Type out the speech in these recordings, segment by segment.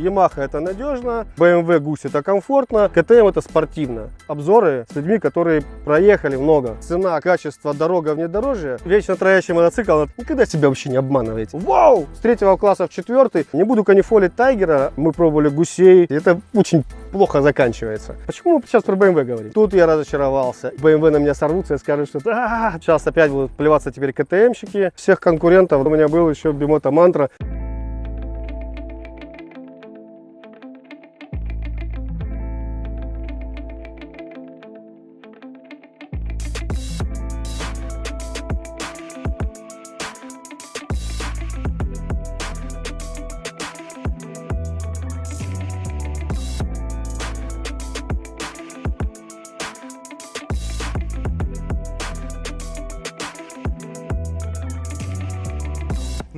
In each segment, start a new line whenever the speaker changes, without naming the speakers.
Yamaha это надежно, BMW Гусь это комфортно, КТМ это спортивно. Обзоры с людьми, которые проехали много. Цена, качество, дорога, внедорожье. Вечно троящий мотоцикл никогда себя вообще не обманываете. Вау! С третьего класса в четвертый. Не буду канифолить Тайгера, мы пробовали гусей. Это очень плохо заканчивается. Почему мы сейчас про BMW говорим? Тут я разочаровался. BMW на меня сорвутся и скажут, что «А, сейчас опять будут плеваться теперь КТМщики. Всех конкурентов. У меня был еще Бимота Мантра.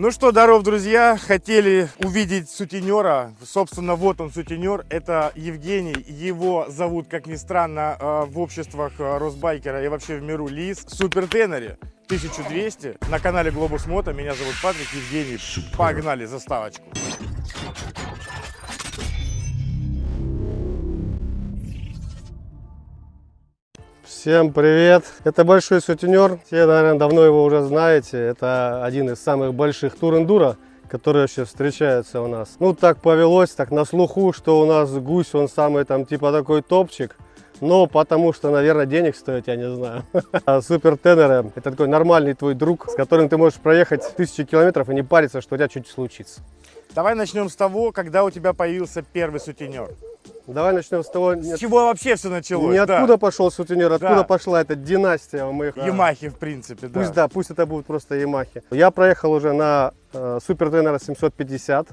Ну что, здоров, друзья! Хотели увидеть сутенера. Собственно, вот он, сутенер. Это Евгений. Его зовут, как ни странно, э, в обществах э, Росбайкера и вообще в миру Лис. Супер Тенери 1200 на канале Глобус Мото. Меня зовут Патрик Евгений. Погнали заставочку.
Всем привет! Это Большой Сутенер. Все, наверное, давно его уже знаете. Это один из самых больших тур-эндуро, которые вообще встречаются у нас. Ну, так повелось, так на слуху, что у нас гусь, он самый там типа такой топчик. Но потому что, наверное, денег стоит, я не знаю. А Супер Тенеры – это такой нормальный твой друг, с которым ты можешь проехать тысячи километров и не париться, что у тебя что-нибудь случится.
Давай начнем с того, когда у тебя появился первый сутенер.
Давай начнем с того,
С чего вообще все началось?
не откуда пошел сутенер, откуда
Да.
пошла эта династия моих... а,
Ямахи, в принципе, да.
Пусть да, пусть это будут просто Ямахи. Я проехал уже на э, Супер Тенера 750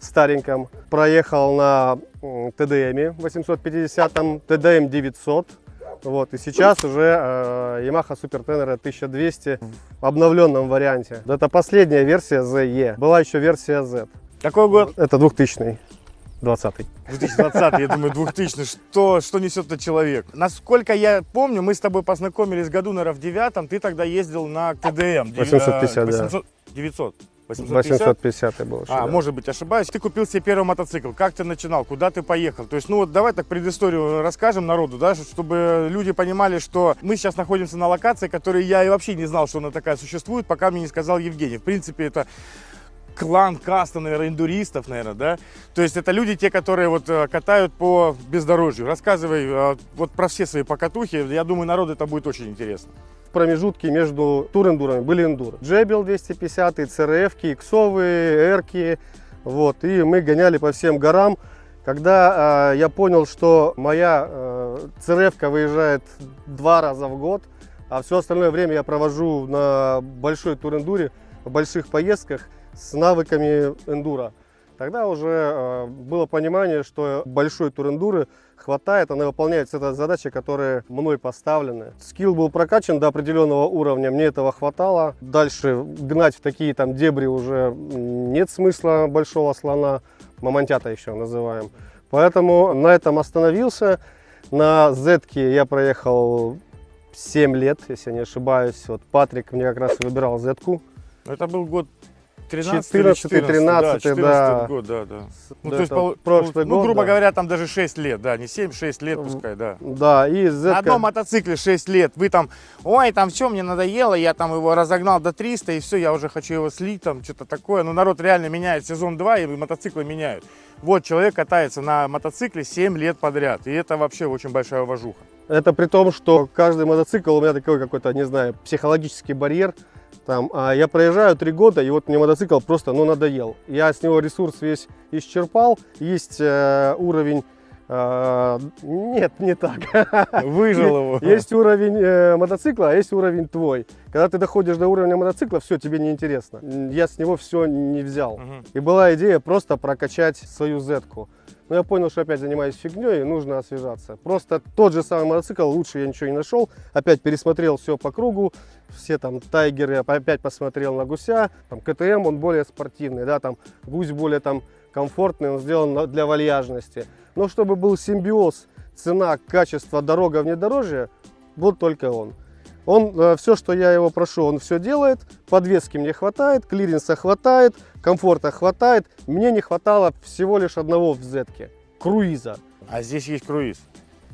стареньком. Проехал на м, TDM 850, TDM 900. Вот, и сейчас уже э, Yamaha Super Tenere 1200 в обновленном варианте. Это последняя версия ZE. Была еще версия Z.
Какой год?
Это 2000 20
2020, я думаю, 2000. Что, что несет-то человек? Насколько я помню, мы с тобой познакомились году, наверное, в девятом. Ты тогда ездил на ТДМ.
850, да.
800, 900. 850?
850 был.
А,
да.
может быть, ошибаюсь. Ты купил себе первый мотоцикл. Как ты начинал? Куда ты поехал? То есть, ну вот давай так предысторию расскажем народу, да, чтобы люди понимали, что мы сейчас находимся на локации, которой я и вообще не знал, что она такая существует, пока мне не сказал Евгений. В принципе, это клан каста, наверное, индуристов, наверное, да? То есть это люди, те, которые вот э, катают по бездорожью. Рассказывай э, вот про все свои покатухи. Я думаю, народу это будет очень интересно.
промежутки между тур-эндурами были эндуры. Джебел 250, ЦРФ, иксовые, эрки. Вот, и мы гоняли по всем горам. Когда э, я понял, что моя э, ЦРФ выезжает два раза в год, а все остальное время я провожу на большой тур-эндуре, в больших поездках с навыками эндура, тогда уже э, было понимание, что большой тур-эндуры хватает, она выполняет все это задачи, которые мной поставлены. Скилл был прокачан до определенного уровня, мне этого хватало. Дальше гнать в такие там дебри уже нет смысла большого слона, мамонтята еще называем. Поэтому на этом остановился. На Z я проехал 7 лет, если я не ошибаюсь. Вот Патрик мне как раз выбирал Z-ку.
Это был год 13
14, 13,
14
да.
год, да, да. Ну,
Да,
то есть, пол-
прошлый
ну,
год,
грубо
да.
говоря, там даже 6 лет, да, не 7, 6 лет пускай, да.
Да, и Z
На одном мотоцикле 6 лет, вы там, ой, там все, мне надоело, я там его разогнал до 300, и все, я уже хочу его слить, там что-то такое. Но народ реально меняет сезон 2, и мотоциклы меняют. Вот человек катается на мотоцикле 7 лет подряд, и это вообще очень большая уважуха.
Это при том, что каждый мотоцикл у меня такой какой-то, не знаю, психологический барьер. Там, а я проезжаю три года, и вот мне мотоцикл просто ну, надоел. Я с него ресурс весь исчерпал. Есть э, уровень... э, нет, не так.
Выжил его.
Есть уровень э, мотоцикла, а есть уровень твой. Когда ты доходишь до уровня мотоцикла, все, тебе не интересно. Я с него все не взял.
Мгм.
И была идея просто прокачать свою Z-ку. Но я понял, что опять занимаюсь фигней и нужно освежаться. Просто тот же самый мотоцикл, лучше я ничего не нашел. Опять пересмотрел все по кругу, все там тайгеры, опять посмотрел на гуся. Там КТМ, он более спортивный, да, там гусь более там комфортный, он сделан для вальяжности. Но чтобы был симбиоз, цена, качество, дорога, внедорожье, вот только он. Он, все, что я его прошу, он все делает. Подвески мне хватает, клиренса хватает, комфорта хватает. Мне не хватало всего лишь одного в зетке. Круиза.
А здесь есть круиз.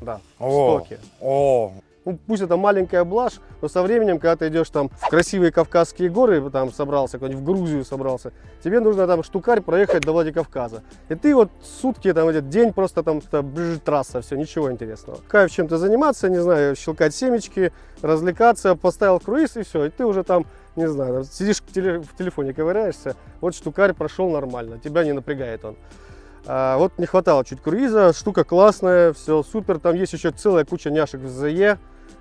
Да, в
О,
стоке.
о,
Ну, пусть это маленькая блажь, но со временем, когда ты идешь там в красивые Кавказские горы, там собрался, в Грузию собрался, тебе нужно там штукарь проехать до Владикавказа. И ты вот сутки, там, этот день просто там бжж, трасса, все, ничего интересного. Кайф чем-то заниматься, не знаю, щелкать семечки, развлекаться, поставил круиз и все, и ты уже там, не знаю, там сидишь в телефоне, ковыряешься, вот штукарь прошел нормально, тебя не напрягает он. А, вот не хватало чуть круиза, штука классная, все супер. Там есть еще целая куча няшек в ЗЕ,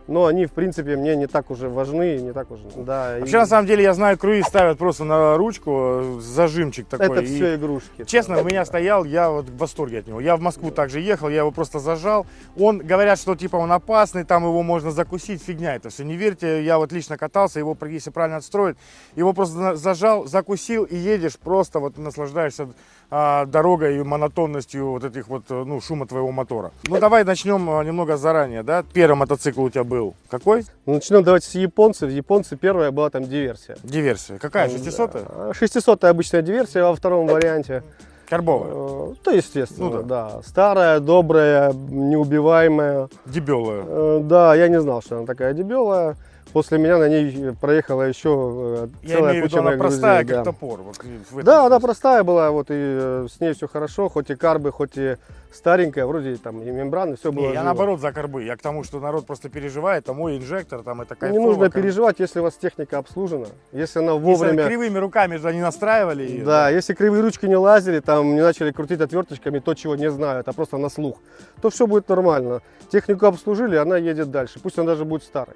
но они, в принципе, мне не так уже важны, не так уже, да. и
Вообще, на самом деле, я знаю, круиз ставят просто на ручку, зажимчик такой.
это
и-
все игрушки.
Честно, у меня стоял, я вот в восторге от него. Я в Москву также ехал, я его просто зажал. Он, говорят, что типа он опасный, там его можно закусить, фигня это все. Не верьте, я вот лично катался, его, если правильно отстроить, его просто зажал, закусил и едешь, просто вот наслаждаешься а, дорогой и монотонностью вот этих вот, э, ну, шума твоего мотора. Ну, давай начнем а, немного заранее, да? Первый мотоцикл у тебя был какой?
Ну, Начнем давайте с японцев. В японце первая была там диверсия.
Диверсия. Какая? 600 -я?
600 обычная диверсия во втором варианте.
Карбовая.
Э, То, естественно,
Ну
да. Старая, добрая, неубиваемая.
Дебелая.
Э, Да, я не знал, что она такая дебелая. После меня на ней проехала еще э,
Я
целая
имею в
куча
виду, она простая,
друзей,
как
да.
топор. вот
Да, она простая была, вот и э, с ней все хорошо, хоть и карбы, хоть и старенькая, вроде там и мембраны, все было
Не, я наоборот за корбы. Я к тому, что народ просто переживает, а мой инжектор, там это
Не
кайфово.
нужно
кор-
переживать, если у вас техника обслужена, если она
Если
вовремя...
кривыми руками же они настраивали ее.
Да, если кривые ручки не лазили, там не начали крутить отверточками то, чего не знают, а просто на слух, то все будет нормально. Технику обслужили, она едет дальше, пусть она даже будет старой.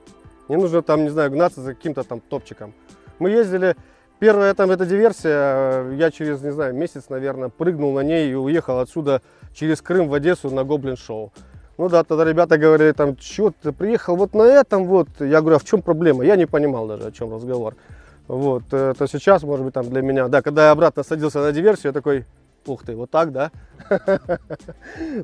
Не нужно там, не знаю, гнаться за каким-то там топчиком. Мы ездили, первая там эта диверсия, э, я через, не знаю, месяц, наверное, прыгнул на ней и уехал отсюда через Крым в Одессу на Гоблин Шоу. Ну да, тогда ребята говорили, там, что ты приехал вот на этом вот. Я говорю, а в чем проблема? Я не понимал даже, о чем разговор. Вот, э, то сейчас, может быть, там для меня, да, когда я обратно садился на диверсию, я такой, ух ты, вот так, да?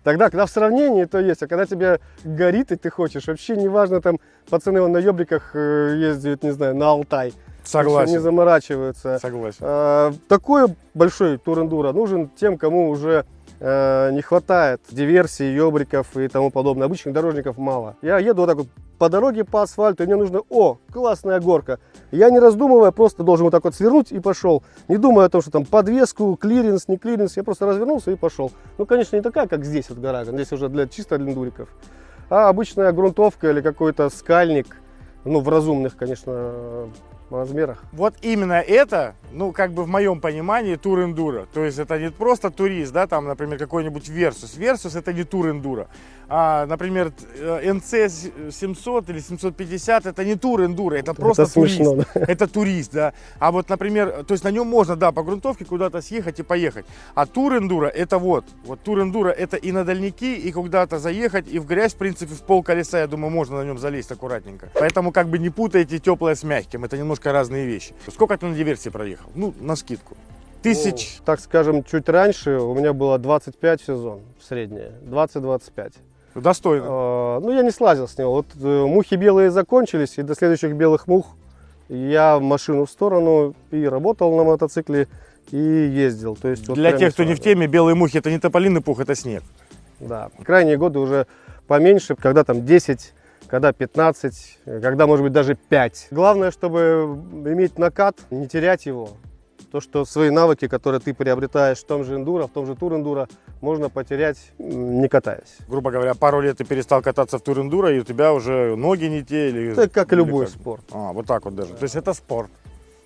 Тогда, когда в сравнении, то есть, а когда тебе горит и ты хочешь, вообще неважно, там, пацаны вон на ёбриках э, ездят, не знаю, на Алтай.
Согласен.
Не заморачиваются.
Согласен.
Э, Такой большой тур-эндуро нужен тем, кому уже э, не хватает диверсии, ёбриков и тому подобное. Обычных дорожников мало. Я еду вот так вот по дороге, по асфальту, и мне нужно, о, классная горка. Я не раздумывая, просто должен вот так вот свернуть и пошел. Не думая о том, что там подвеску, клиренс, не клиренс, я просто развернулся и пошел. Ну, конечно, не такая, как здесь вот гора, здесь уже для чисто для эндуриков. А обычная грунтовка или какой-то скальник, ну, в разумных, конечно, размерах.
Вот именно это, ну, как бы в моем понимании, тур эндуро. То есть это не просто турист, да, там, например, какой-нибудь Versys. Versys это не тур эндуро. А, например, э, NC 700 или 750 это не тур эндуро, это просто
Это
турист.
смешно, да.
Это турист, да. А вот, например, то есть на нем можно, да, по грунтовке куда-то съехать и поехать. А тур эндуро это вот. Вот тур эндуро это и на дальники, и куда-то заехать, и в грязь, в принципе, в пол колеса, я думаю, можно на нем залезть аккуратненько. Поэтому как бы не путайте теплое с мягким. Это немножко разные вещи. Сколько ты на диверсии проехал? Ну, на скидку. Тысяч.
Ну, так скажем, чуть раньше у меня было 25 в сезон, среднее, 20-25.
Достойно.
Э, Ну, я не слазил с него. Вот э, мухи белые закончились, и до следующих белых мух я машину в сторону и работал на мотоцикле, и ездил. То есть, вот
Для тех, кто не в теме, белые мухи это не тополиный пух, это снег.
Да, крайние годы уже поменьше, когда там 10, когда 15, э, когда может быть даже 5. Главное, чтобы иметь накат, не терять его. То, что свои навыки, которые ты приобретаешь в том же эндуро, в том же тур эндуро, можно потерять, не катаясь.
Грубо говоря, пару лет ты перестал кататься в тур эндуро, и у тебя уже ноги не те. Или,
Это как и любой
как?
спорт.
А, вот так вот даже. То есть это спорт.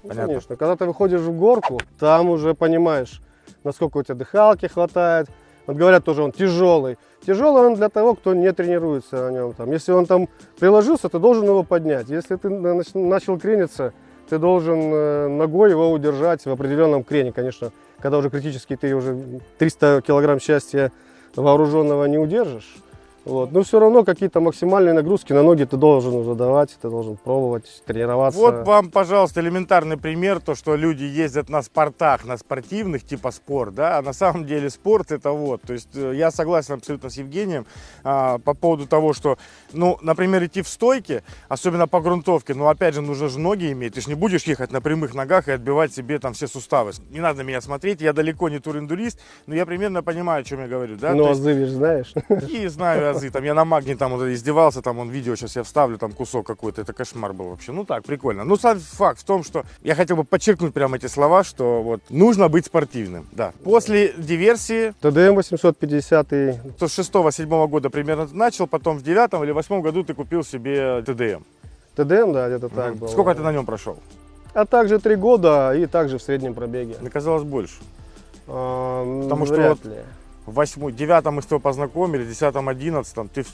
Ну,
Понятно.
Конечно, когда ты выходишь в горку, там уже понимаешь, насколько у тебя дыхалки хватает. Вот говорят тоже, он тяжелый. Тяжелый он для того, кто не тренируется на нем. Там, если он там приложился, ты должен его поднять. Если ты на- нач- начал крениться, ты должен э, ногой его удержать в определенном крене. Конечно, когда уже критически ты уже 300 килограмм счастья вооруженного не удержишь. Вот. Но все равно какие-то максимальные нагрузки на ноги ты должен уже давать, ты должен пробовать, тренироваться.
Вот вам, пожалуйста, элементарный пример, то, что люди ездят на спортах, на спортивных, типа спорт, да, а на самом деле спорт это вот. То есть э, я согласен абсолютно с Евгением а, по поводу того, что, ну, например, идти в стойке, особенно по грунтовке, ну, опять же, нужно же ноги иметь, ты же не будешь ехать на прямых ногах и отбивать себе там все суставы. Не надо на меня смотреть, я далеко не туриндурист, но я примерно понимаю, о чем я говорю, да.
Ну, а знаешь.
И знаю азы. Там я на магне там вот издевался, там он видео сейчас я вставлю, там кусок какой-то. Это кошмар был вообще. Ну так, прикольно. Ну, сам факт в том, что я хотел бы подчеркнуть прямо эти слова, что вот нужно быть спортивным. Да. После диверсии,
ТДМ 850
то с 6-7 года примерно начал, потом в 9 или 8 году ты купил себе ТДМ.
ТДМ, да, где-то так
Мгм.
было.
Сколько ты на нем прошел?
А также три года и также в среднем пробеге.
Мне казалось больше. Потому что
вряд
вот
ли.
В 8, 9 мы с тобой познакомились, в 10 11 ты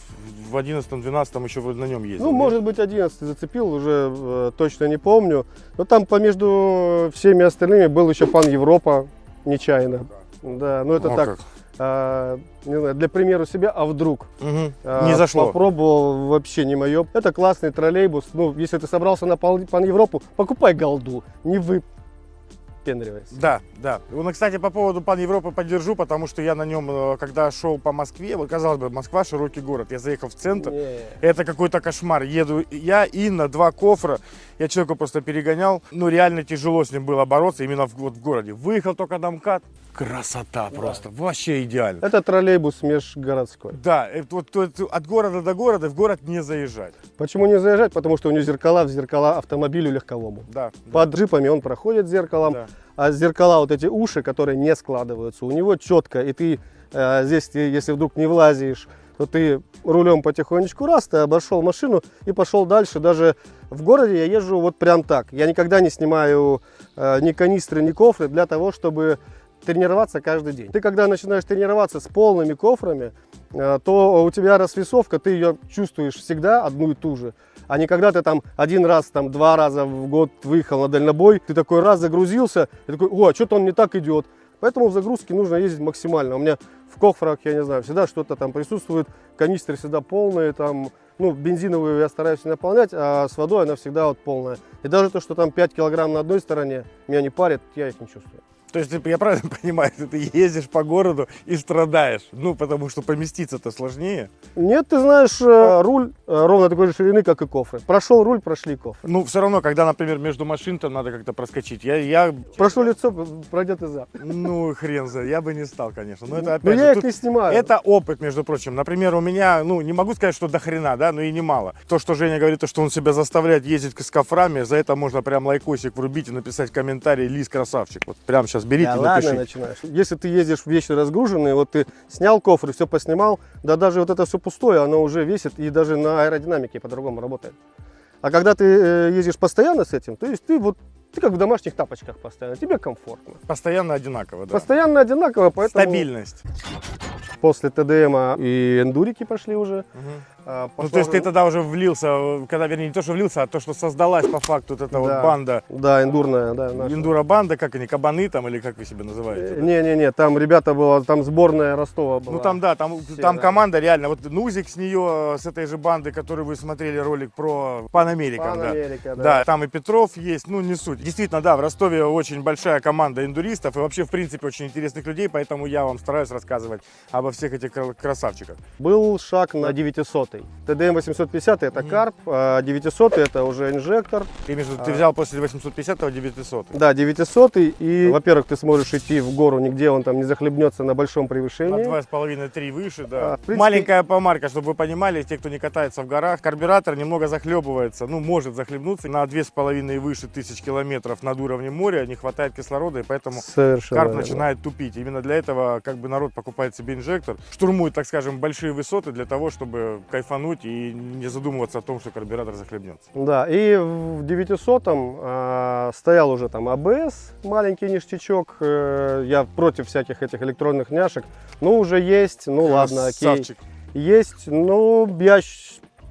в 11 12 еще вроде на нем ездил.
Ну,
нет?
может быть, 11 зацепил, уже э, точно не помню. Но там помежду всеми остальными был еще пан Европа, нечаянно. Да, ну это
О,
так,
как.
а, не знаю, для примера себя, а вдруг?
Мгм.
А,
Не зашло.
Попробовал, вообще не мое. Это классный троллейбус. Ну, если ты собрался на пан Европу, покупай голду, не выпендривайся.
Да, да. Ну, кстати, по поводу Пан Европы поддержу, потому что я на нем, э, когда шел по Москве, казалось бы, Москва широкий город. Я заехал в центр.
Не.
Это какой-то кошмар. Еду я, Инна, два кофра. Я человека просто перегонял. Ну, реально тяжело с ним было бороться именно в, вот в городе. Выехал только на МКАД. Красота просто. Вообще идеально.
Это троллейбус межгородской.
Да, это вот, от города до города в город не заезжать.
Почему не заезжать? Потому что у него зеркала в зеркала автомобилю легковому.
Да.
Под джипами он проходит зеркалом,
да.
а зеркала, вот эти уши, которые не складываются, у него четко. И ты э, здесь, ты, если вдруг не влазишь, то ты рулем потихонечку раз, ты обошел машину и пошел дальше. Даже в городе я езжу вот прям так. Я никогда не снимаю э, ни канистры, ни кофры для того, чтобы тренироваться каждый день. Ты когда начинаешь тренироваться с полными кофрами, э, то у тебя расвесовка, ты ее чувствуешь всегда одну и ту же. А не когда ты там один раз, там два раза в год выехал на дальнобой, ты такой раз загрузился, и такой, о, что-то он не так идет. Поэтому в загрузке нужно ездить максимально. У меня в кофрах, я не знаю, всегда что-то там присутствует, канистры всегда полные, там, ну, бензиновую я стараюсь не наполнять, а с водой она всегда вот полная. И даже то, что там 5 килограмм на одной стороне, меня не парит, я их не чувствую.
То есть ты- я правильно понимаю, ты ездишь по городу и страдаешь? Ну, потому что поместиться-то сложнее.
Нет, ты знаешь, э, руль э, ровно такой же ширины, как и кофры. Прошел руль, прошли кофры.
Ну, все равно, когда, например, между машин там надо как-то проскочить. Я, я,
Прошло лицо, пройдет и зад.
ну, хрен за, я бы не стал, конечно. Но это
Но
опять
я
же,
их
тут-
не снимаю.
это опыт, между прочим. Например, у меня, ну, не могу сказать, что до хрена, да, но и немало. То, что Женя говорит, то, что он себя заставляет ездить с кофрами, за это можно прям лайкосик врубить и написать комментарий «Лис красавчик». Вот прям сейчас берите
Да
и
ладно
напишите.
начинаешь. Если ты ездишь вещи разгруженные, вот ты снял кофры, все поснимал, да даже вот это все пустое, оно уже весит и даже на аэродинамике по-другому работает. А когда ты э, ездишь постоянно с этим, то есть ты вот ты как в домашних тапочках постоянно, тебе комфортно.
Постоянно одинаково, да.
Постоянно одинаково, поэтому
Стабильность.
после ТДМа и эндурики пошли уже.
Мгм.
А,
Ну,
пошла
то есть ты тогда уже влился, э, когда, вернее, не то, что влился, а то, что создалась по факту вот эта вот
Да.
банда,
Да, эндурная, да. наша.
индура-банда, как они, кабаны там, или как вы себя называете? да?
Не-не-не, там ребята было, там сборная Ростова была.
Ну там да, там,
Все,
там
да.
команда реально, вот Нузик с нее, с этой же банды, которую вы смотрели ролик про Пан Американ,
Пан
да.
Да.
Да, там и Петров есть, ну не суть. Действительно, да, в Ростове очень большая команда индуристов и вообще, в принципе, очень интересных людей, поэтому я вам стараюсь рассказывать обо всех этих кра- красавчиках.
Был шаг на 900 ТДМ 850 это карп, а 900 это уже инжектор.
Ты, между, ты
А.
взял после 850 900
Да, 900 и, во-первых, ты сможешь идти в гору, нигде он там не захлебнется на большом
на
превышении.
2,5-3 выше, да.
А, принципе-
Маленькая помарка, чтобы вы понимали, те, кто не катается в горах, карбюратор немного захлебывается, ну, может захлебнуться на 2,5 и выше тысяч километров над уровнем моря, не хватает кислорода, и поэтому
Совершенно.
карп
верно.
начинает тупить. Именно для этого как бы народ покупает себе инжектор, штурмует, так скажем, большие высоты для того, чтобы кайфануть и не задумываться о том, что карбюратор захлебнется.
Да, и в 900 а, стоял уже там АБС, маленький ништячок. э, я против всяких этих электронных няшек. Ну, уже есть, ну ладно, окей.
Красавчик.
Есть, ну, я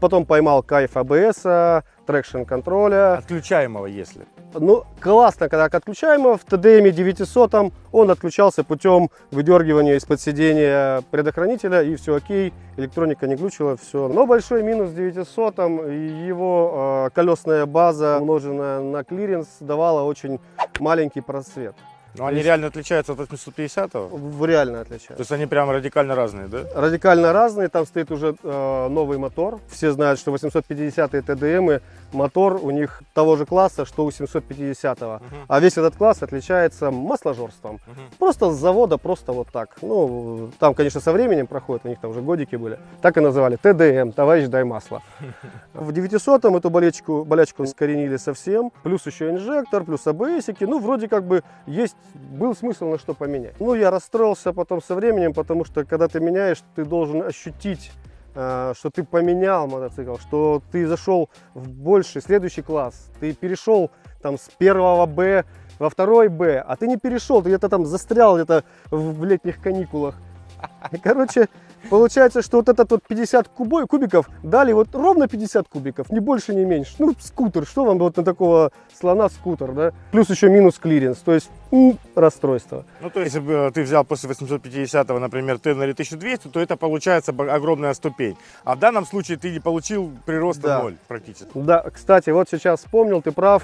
потом поймал кайф АБС, traction контроля.
Отключаемого, если.
Ну, классно, когда отключаем его в TDM 900, он отключался путем выдергивания из-под сидения предохранителя, и все окей, электроника не глючила, все. Но большой минус 900, его э, колесная база, умноженная на клиренс, давала очень маленький просвет.
Но они
есть-
реально отличаются от 850 То
В- Реально отличается.
есть они прям радикально разные, да?
радикально разные. Там стоит уже э, новый мотор. Все знают, что 850 TDM мотор у них того же класса, что у 750.
Мгм.
А весь этот класс отличается масложорством.
Мгм.
Просто с завода, просто вот так. Ну, там, конечно, со временем проходит, у них там уже годики были. Так и называли. ТДМ, товарищ, дай масло. В 900 эту болячку, болячку скоренили совсем. Плюс еще инжектор, плюс АБСики. Ну, вроде как бы есть, был смысл на что поменять. Ну, я расстроился потом со временем, потому что когда ты меняешь, ты должен ощутить э, что ты поменял мотоцикл, что ты зашел в больший, следующий класс, ты перешел там с первого Б во второй Б, а ты не перешел, ты где-то там застрял где-то в летних каникулах. Короче, получается, что вот этот вот 50 кубой, кубиков дали вот ровно 50 кубиков, ни больше, ни меньше. Ну, скутер, что вам вот на такого слона скутер, да? Плюс еще минус клиренс, то есть м, расстройство.
Ну, то есть, если бы э, ты взял после 850, например, Ténéré 1200, то это получается огромная ступень. А в данном случае ты не получил прироста
Да.
ноль практически.
Да, кстати, вот сейчас вспомнил, ты прав,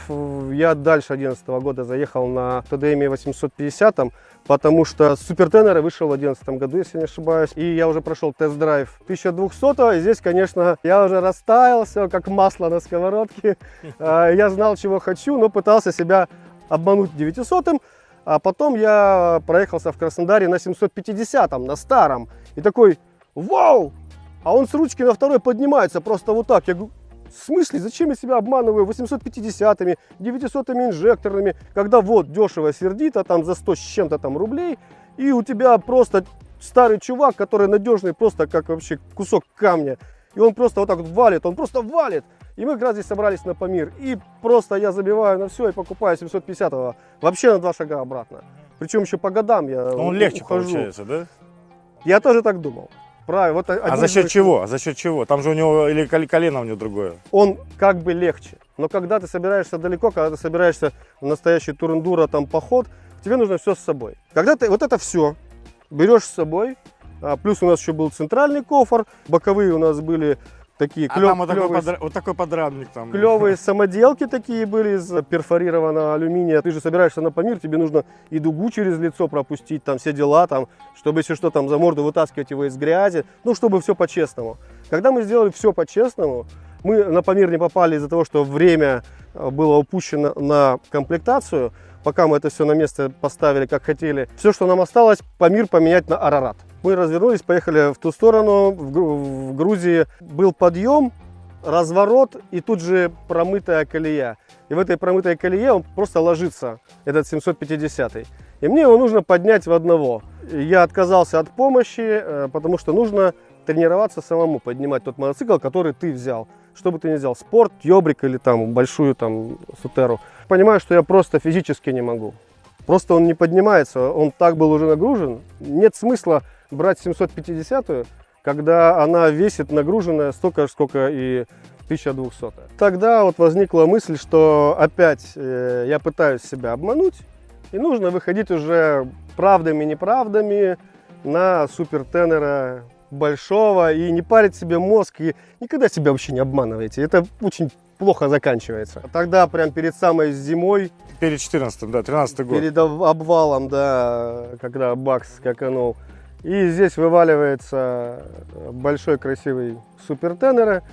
я дальше 2011 года заехал на TDM 850, потому что Супер Теннер вышел в 2011 году, если не ошибаюсь, и я уже прошел тест-драйв 1200, и здесь, конечно, я уже растаял, все как масло на сковородке, А, я знал, чего хочу, но пытался себя обмануть 900 а потом я проехался в Краснодаре на 750 на старом, и такой, вау, а он с ручки на второй поднимается просто вот так. Я говорю, в смысле, зачем я себя обманываю 850-ми, 900-ми инжекторными, когда вот дешево сердито, там за 100 с чем-то там рублей, и у тебя просто старый чувак, который надежный, просто как вообще кусок камня, и он просто вот так вот валит, он просто валит. И мы как раз здесь собрались на Памир, и просто я забиваю на все и покупаю 750-го, вообще на два шага обратно. Причем еще по годам я
Но он легче
ухожу.
получается, да?
Я тоже так думал. Правильно. Вот
А за счет
моих-
чего? А за счет чего? Там же у него или кол- колено у него другое.
он как бы легче. Но когда ты собираешься далеко, когда ты собираешься в настоящий турендуро, там поход, тебе нужно все с собой. Когда ты вот это все берешь с собой, а, плюс у нас еще был центральный кофр, боковые у нас были такие
А
клё-
там вот такой,
клёвые,
подра- вот такой подрамник там.
клевые самоделки такие были из перфорированного алюминия. Ты же собираешься на Памир, тебе нужно и дугу через лицо пропустить, там все дела, там, чтобы если что, там за морду вытаскивать его из грязи, ну, чтобы все по-честному. Когда мы сделали все по-честному, мы на Памир не попали из-за того, что время э, было упущено на комплектацию, пока мы это все на место поставили, как хотели. Все, что нам осталось, Памир поменять на Арарат. Мы развернулись, поехали в ту сторону, в, Гру- в Грузии был подъем, разворот и тут же промытая колея. И в этой промытой колее он просто ложится, этот 750 И мне его нужно поднять в одного. Я отказался от помощи, э, потому что нужно тренироваться самому, поднимать тот мотоцикл, который ты взял. Что бы ты ни взял, спорт, ёбрик или там большую там сутеру. Понимаю, что я просто физически не могу. Просто он не поднимается, он так был уже нагружен. Нет смысла брать 750 когда она весит нагруженная столько же, сколько и 1200. Тогда вот возникла мысль, что опять э, я пытаюсь себя обмануть, и нужно выходить уже правдами-неправдами на супертенера большого и не парить себе мозг, и никогда себя вообще не обманывайте. Это очень плохо заканчивается. Тогда прям перед самой зимой
Перед 14 да, 13 год.
Перед об- обвалом, да, когда бакс скаканул. И здесь вываливается большой красивый супертенера.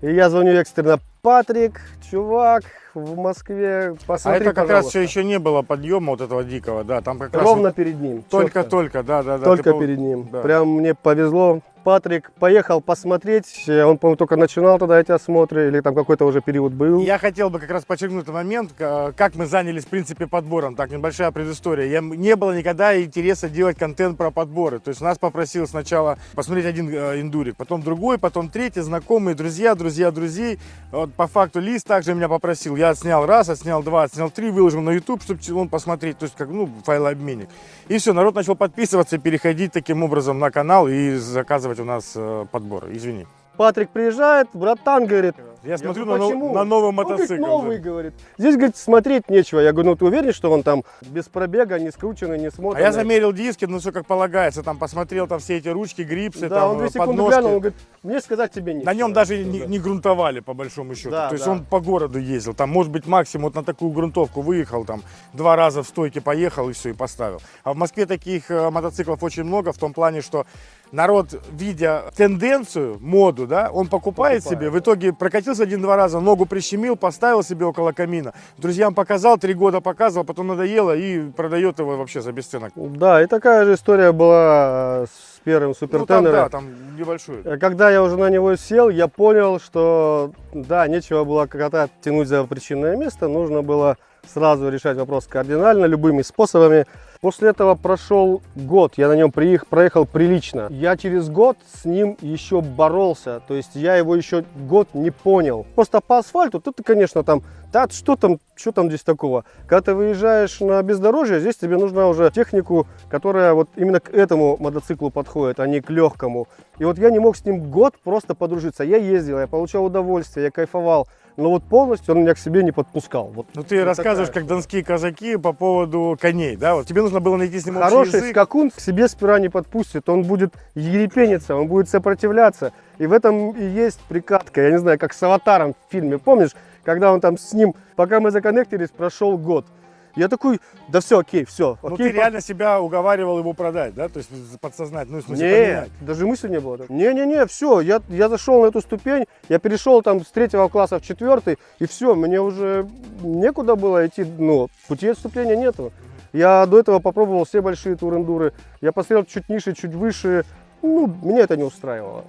И я звоню экстренно, Патрик, чувак, в Москве,
А
посмотри,
это как раз
пожалуйста».
все еще не было подъема вот этого дикого, да, там как раз
Ровно перед ним.
только-только, да, да, да.
Только
ты
перед ним.
да.
Прям мне повезло. Патрик поехал посмотреть. Э, Он, по-моему, только начинал тогда эти осмотры, или там какой-то уже период был.
Я хотел бы как раз подчеркнуть этот момент, к- как мы занялись, в принципе, подбором. Так, небольшая предыстория. Я, не было никогда интереса делать контент про подборы. То есть нас попросил сначала посмотреть один э, индурик, потом другой, потом третий, знакомые, друзья, друзья, друзей. Вот по факту Лиз также меня попросил. Я отснял раз, отснял два, отснял три, выложил на YouTube, чтобы он посмотреть. То есть, как, ну, файлообменник. И все, народ начал подписываться, переходить таким образом на канал и заказывать у нас э, подборы. Извини.
Патрик приезжает, братан, говорит,
Я смотрю
говорю,
на, на новый
Он говорит,
мотоцикл.
новый,
да.
говорит. Здесь, говорит, смотреть нечего. Я говорю, ну ты уверен, что он там без пробега, не скрученный, не
А
смотренный?
я замерил диски, ну все как полагается, там посмотрел там все эти ручки, грипсы,
Да,
там
он две
э,
секунды
подножки.
глянул, он говорит, мне сказать тебе нет.
На нем даже не, не грунтовали, по большому счету.
Да,
То есть
да.
он по городу ездил. Там, может быть, максимум вот на такую грунтовку выехал, там, два раза в стойке поехал и все, и поставил. А в Москве таких э, мотоциклов очень много, в том плане, что народ, видя тенденцию, моду, да, он покупает,
Покупает,
себе, в итоге прокатился один-два раза, ногу прищемил, поставил себе около камина, друзьям показал, три года показывал, потом надоело и продает его вообще за бесценок.
Да, и такая же история была э, с первым
Ну, там,
супертенером.
да, там небольшой.
Э, Когда я уже на него сел, я понял, что да, нечего было кота тянуть за причинное место, нужно было сразу решать вопрос кардинально, любыми способами. После этого прошел год, я на нем приех- проехал прилично. Я через год с ним еще боролся, то есть я его еще год не понял. Просто по асфальту, тут ты, конечно, там, да, что там, что там здесь такого? Когда ты выезжаешь на бездорожье, здесь тебе нужна уже технику, которая вот именно к этому мотоциклу подходит, а не к легкому. И вот я не мог с ним год просто подружиться. Я ездил, я получал удовольствие, я кайфовал. Но вот полностью он меня к себе не подпускал. Вот
Ну ты
Вот
рассказываешь,
такая
как донские казаки по поводу коней, да? Вот тебе нужно было найти с ним
Хороший
язык.
скакун к себе сперва не подпустит, он будет ерепениться, он будет сопротивляться. И в этом и есть прикатка, я не знаю, как с аватаром в фильме, помнишь, когда он там с ним, пока мы законнектились, прошел год. Я такой, да все, окей, все.
Ну
окей,
ты реально себя уговаривал его продать, да? То есть подсознательно, ну в смысле
Нет,
поменять.
даже мысли не было. Не-не-не, все, я, я зашел на эту ступень, я перешел там с третьего класса в четвертый, и все, мне уже некуда было идти, ну, пути отступления нету. Я до этого попробовал все большие турендуры, я посмотрел чуть ниже, чуть выше, ну, меня это не устраивало.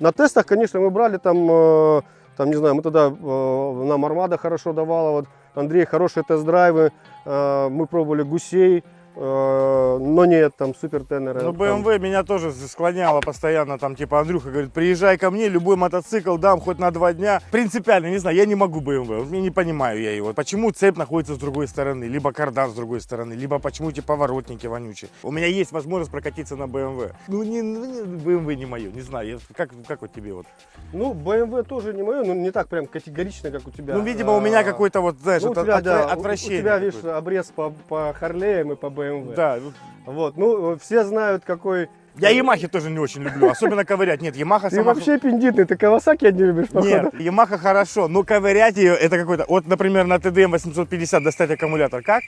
На тестах, конечно, мы брали там, э, там не знаю, мы тогда э, нам Армада хорошо давала, вот Андрей хорошие тест-драйвы, э, мы пробовали гусей, но нет, там супер тенеры.
Ну,
там-
BMW меня тоже склоняло постоянно, там, типа, Андрюха говорит, приезжай ко мне, любой мотоцикл дам хоть на два дня. Принципиально, не знаю, я не могу BMW, я не понимаю я его. Почему цепь находится с другой стороны, либо кардан с другой стороны, либо почему эти поворотники вонючие. У меня есть возможность прокатиться на BMW. Ну, не, ну, не- BMW не мое, не знаю, я- как, как вот тебе вот?
Ну, BMW тоже не мое, но не так прям категорично, как у тебя.
Ну, видимо, у меня
А,
какой-то вот, знаешь,
ну, у тебя,
отвра-
да, у-
отвращение.
У тебя, видишь, обрез по, по Харлеям и по BMW.
Да, ну,
Вот, ну, все знают, какой...
я Ямахи тоже не очень люблю, особенно ковырять. Нет, Ямаха
Ты
сама...
вообще пиндитный, ты Кавасаки не любишь, походу.
Нет, Ямаха хорошо, но ковырять ее это какой-то. Вот, например, на TDM 850 достать аккумулятор. Как?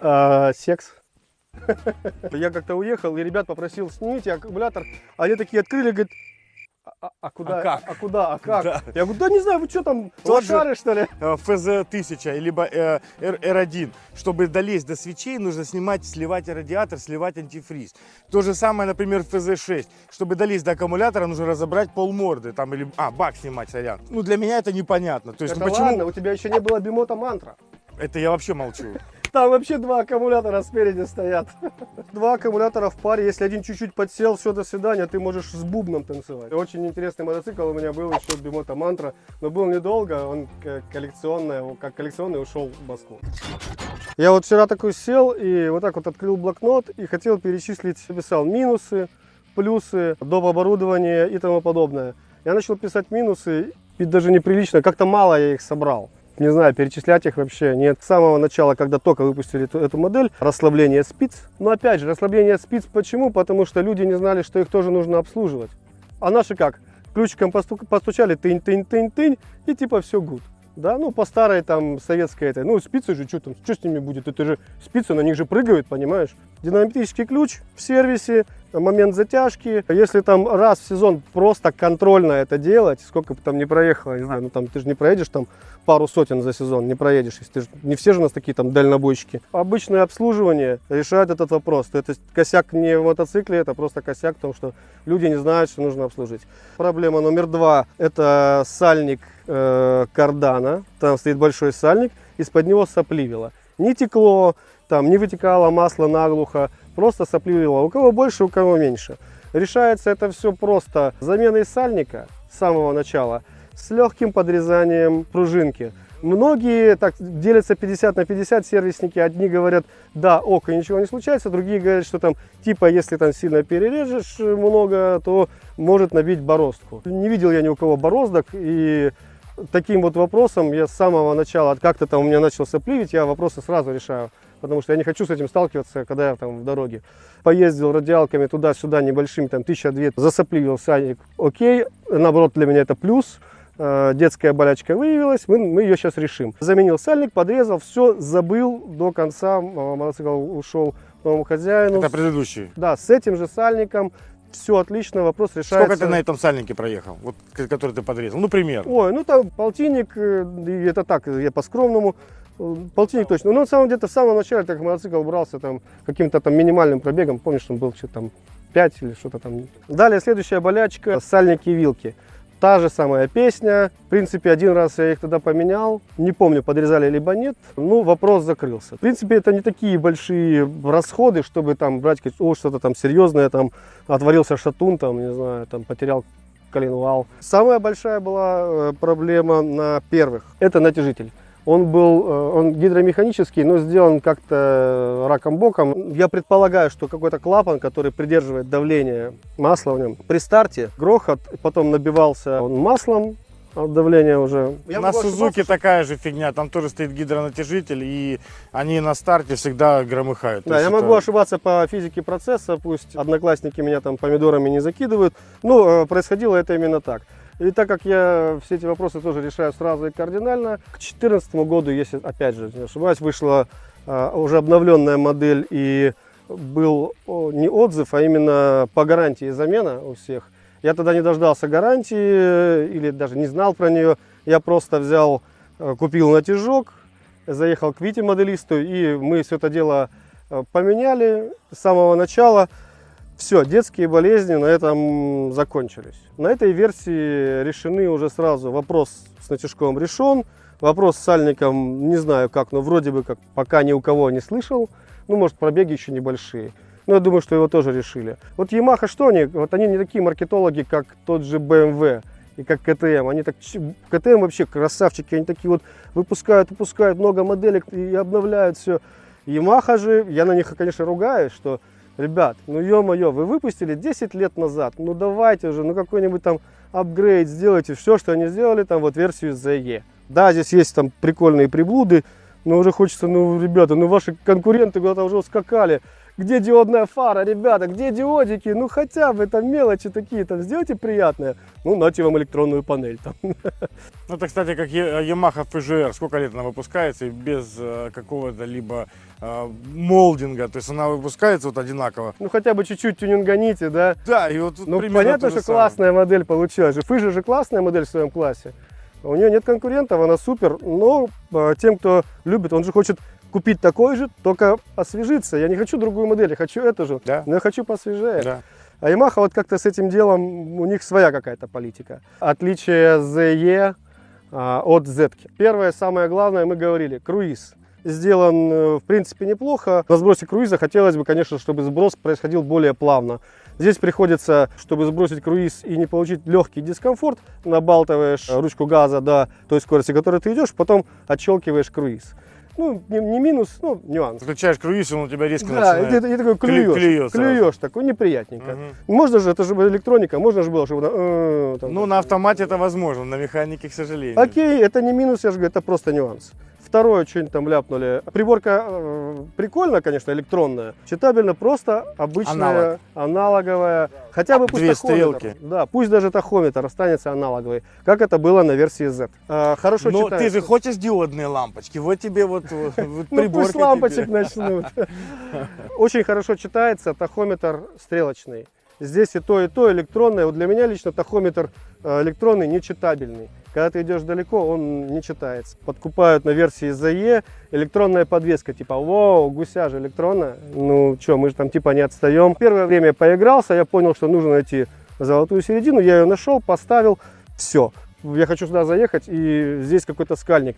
А, секс. Я как-то уехал, и ребят попросил, снимите аккумулятор. А они такие открыли, говорят, а, а куда?
А как?
А, куда? А как?
Да.
Я говорю, да не знаю, вы что там,
Тот же-
лошары, что ли?
Э, ФЗ-1000, либо э, R- R1. Чтобы долезть до свечей, нужно снимать, сливать радиатор, сливать антифриз. То же самое, например, ФЗ-6. Чтобы долезть до аккумулятора, нужно разобрать полморды. Там, или, а, бак снимать, сорян. Ну, для меня это непонятно. То есть,
Это
ну, почему...
ладно, у тебя еще не было бимота мантра.
Это я вообще молчу.
Там вообще два аккумулятора спереди стоят. Два аккумулятора в паре. Если один чуть-чуть подсел, все, до свидания, ты можешь с бубном танцевать. Очень интересный мотоцикл у меня был еще Бимота Мантра. Но был недолго, он коллекционный, как коллекционный ушел в Москву. Я вот вчера такой сел и вот так вот открыл блокнот и хотел перечислить, писал минусы, плюсы, доп. оборудование и тому подобное. Я начал писать минусы, и даже неприлично, как-то мало я их собрал. Не знаю, перечислять их вообще нет. С самого начала, когда только выпустили эту, эту модель, расслабление спиц. Но опять же, расслабление спиц почему? Потому что люди не знали, что их тоже нужно обслуживать. А наши как? Ключиком постук- постучали, тынь-тынь-тынь-тынь, и типа все гуд. Да, ну по старой там советской этой, ну спицы же, что там, что с ними будет? Это же спицы, на них же прыгают, понимаешь? Динамический ключ в сервисе, момент затяжки. Если там раз в сезон просто контрольно это делать, сколько бы там не проехало, не знаю, ну там ты же не проедешь там пару сотен за сезон, не проедешь, если ты ж- не все же у нас такие там дальнобойщики. Обычное обслуживание решает этот вопрос. Это косяк не в мотоцикле, это просто косяк в том, что люди не знают, что нужно обслужить. Проблема номер два – это сальник э, кардана. Там стоит большой сальник, из-под него сопливило. Не текло, там не вытекало масло наглухо, просто сопливило. У кого больше, у кого меньше. Решается это все просто заменой сальника с самого начала с легким подрезанием пружинки. Многие так делятся 50 на 50 сервисники. Одни говорят, да, ок, и ничего не случается. Другие говорят, что там, типа, если там сильно перережешь много, то может набить бороздку. Не видел я ни у кого бороздок, и таким вот вопросом я с самого начала, как-то там у меня начался пливить, я вопросы сразу решаю. Потому что я не хочу с этим сталкиваться, когда я там в дороге. Поездил радиалками туда-сюда небольшими, там тысяча две, засопливил садик, окей. Наоборот, для меня это плюс. Э, детская болячка выявилась, мы, мы ее сейчас решим. Заменил сальник, подрезал, все, забыл до конца, э, мотоцикл ушел новому хозяину.
Это предыдущий.
Да, с этим же сальником все отлично, вопрос решается.
Сколько ты на этом сальнике проехал, вот, который ты подрезал? Ну, пример.
Ой, ну там полтинник, э, это так, я по-скромному. Полтинник точно. Ну, на самом деле, в самом начале, так мотоцикл брался там каким-то там минимальным пробегом, помнишь, он был что-то там 5 или что-то там. Далее, следующая болячка, сальники и вилки. Та же самая песня. В принципе, один раз я их тогда поменял. Не помню, подрезали либо нет. Ну, вопрос закрылся. В принципе, это не такие большие расходы, чтобы там брать о, что-то там серьезное, там отворился шатун, там, не знаю, там потерял коленвал. Самая большая была э, проблема на первых. Это натяжитель. Он был, э, он гидромеханический, но сделан как-то раком-боком. Я предполагаю, что какой-то клапан, который придерживает давление масла в нем. При старте грохот, потом набивался он маслом, от давления уже. Я
на Сузуки
ошибаться,
такая же фигня, там тоже стоит гидронатяжитель, и они на старте всегда громыхают.
Да, я
это-
могу ошибаться по физике процесса, пусть одноклассники меня там помидорами не закидывают. Ну, э, происходило это именно так. И так как я все эти вопросы тоже решаю сразу и кардинально, к 2014 году, если, опять же, не ошибаюсь, вышла э, уже обновленная модель и был не отзыв, а именно по гарантии замена у всех. Я тогда не дождался гарантии или даже не знал про нее. Я просто взял, э, купил натяжок, заехал к Вите моделисту, и мы все это дело э, поменяли с самого начала. Все, детские болезни на этом закончились. На этой версии решены уже сразу. Вопрос с натяжком решен. Вопрос с сальником, не знаю как, но вроде бы как пока ни у кого не слышал. Ну, может, пробеги еще небольшие. Но я думаю, что его тоже решили. Вот Yamaha что они? Вот они не такие маркетологи, как тот же BMW и как КТМ. Они так, КТМ вообще красавчики, они такие вот выпускают, выпускают много моделек и обновляют все. Yamaha же, я на них, конечно, ругаюсь, что, ребят, ну ё-моё, вы выпустили 10 лет назад, ну давайте уже, ну какой-нибудь там апгрейд сделайте, все, что они сделали, там вот версию ZE. Да, здесь есть там прикольные приблуды, но уже хочется, ну, ребята, ну ваши конкуренты куда-то уже ускакали. Где диодная фара, ребята, где диодики? Ну хотя бы там мелочи такие, там сделайте приятное. Ну, нате вам электронную панель там.
Ну, это, кстати, как Yamaha FGR. Сколько лет она выпускается и без э, какого-то либо э, молдинга. То есть она выпускается вот одинаково.
Ну хотя бы чуть-чуть тюнинганите, да.
Да, и вот
Ну, понятно, что
самое.
классная модель получилась. же. Фыжа же классная модель в своем классе. У нее нет конкурентов, она супер. Но э, тем, кто любит, он же хочет купить такой же, только освежиться. Я не хочу другую модель, я хочу эту же,
Да.
но я хочу посвежее.
Да.
А Yamaha вот как-то с этим делом, у них своя какая-то политика. Отличие ZE а, от Z. Первое, самое главное, мы говорили, круиз. Сделан, э, в принципе, неплохо. На сбросе круиза хотелось бы, конечно, чтобы сброс происходил более плавно. Здесь приходится, чтобы сбросить круиз и не получить легкий дискомфорт, набалтываешь ручку газа до той скорости, которой ты идешь, потом отщелкиваешь круиз. Ну, не, не минус, ну, нюанс.
Включаешь круиз, и он у тебя резко
Да, и
начинает.
ты, и такой
клю-
клюешь,
сразу.
клюешь такой неприятненько.
Мгм.
Можно же, это же электроника, можно же было, чтобы... э, там,
Ну, на автомате это возможно, на механике, к сожалению.
Окей, это не минус, я же говорю, это просто нюанс. Второе, что-нибудь там ляпнули. Приборка э, прикольная, конечно, электронная. Читабельно, просто обычная, аналоговая. Хотя бы пусть
Две стрелки.
Да, пусть даже тахометр останется аналоговый, как это было на версии Z. Э, хорошо
Но
читается.
ты же хочешь диодные лампочки, вот тебе вот, вот,
Ну пусть лампочек начнут. Очень хорошо читается тахометр стрелочный. Здесь и то, и то электронное. Вот для меня лично тахометр э, электронный нечитабельный. Когда ты идешь далеко, он не читается. Подкупают на версии ZE электронная подвеска. Типа, вау, гуся же электронная. Ну что, мы же там типа не отстаем. Первое время поигрался, я понял, что нужно найти золотую середину. Я ее нашел, поставил. Все. Я хочу сюда заехать, и здесь какой-то скальник.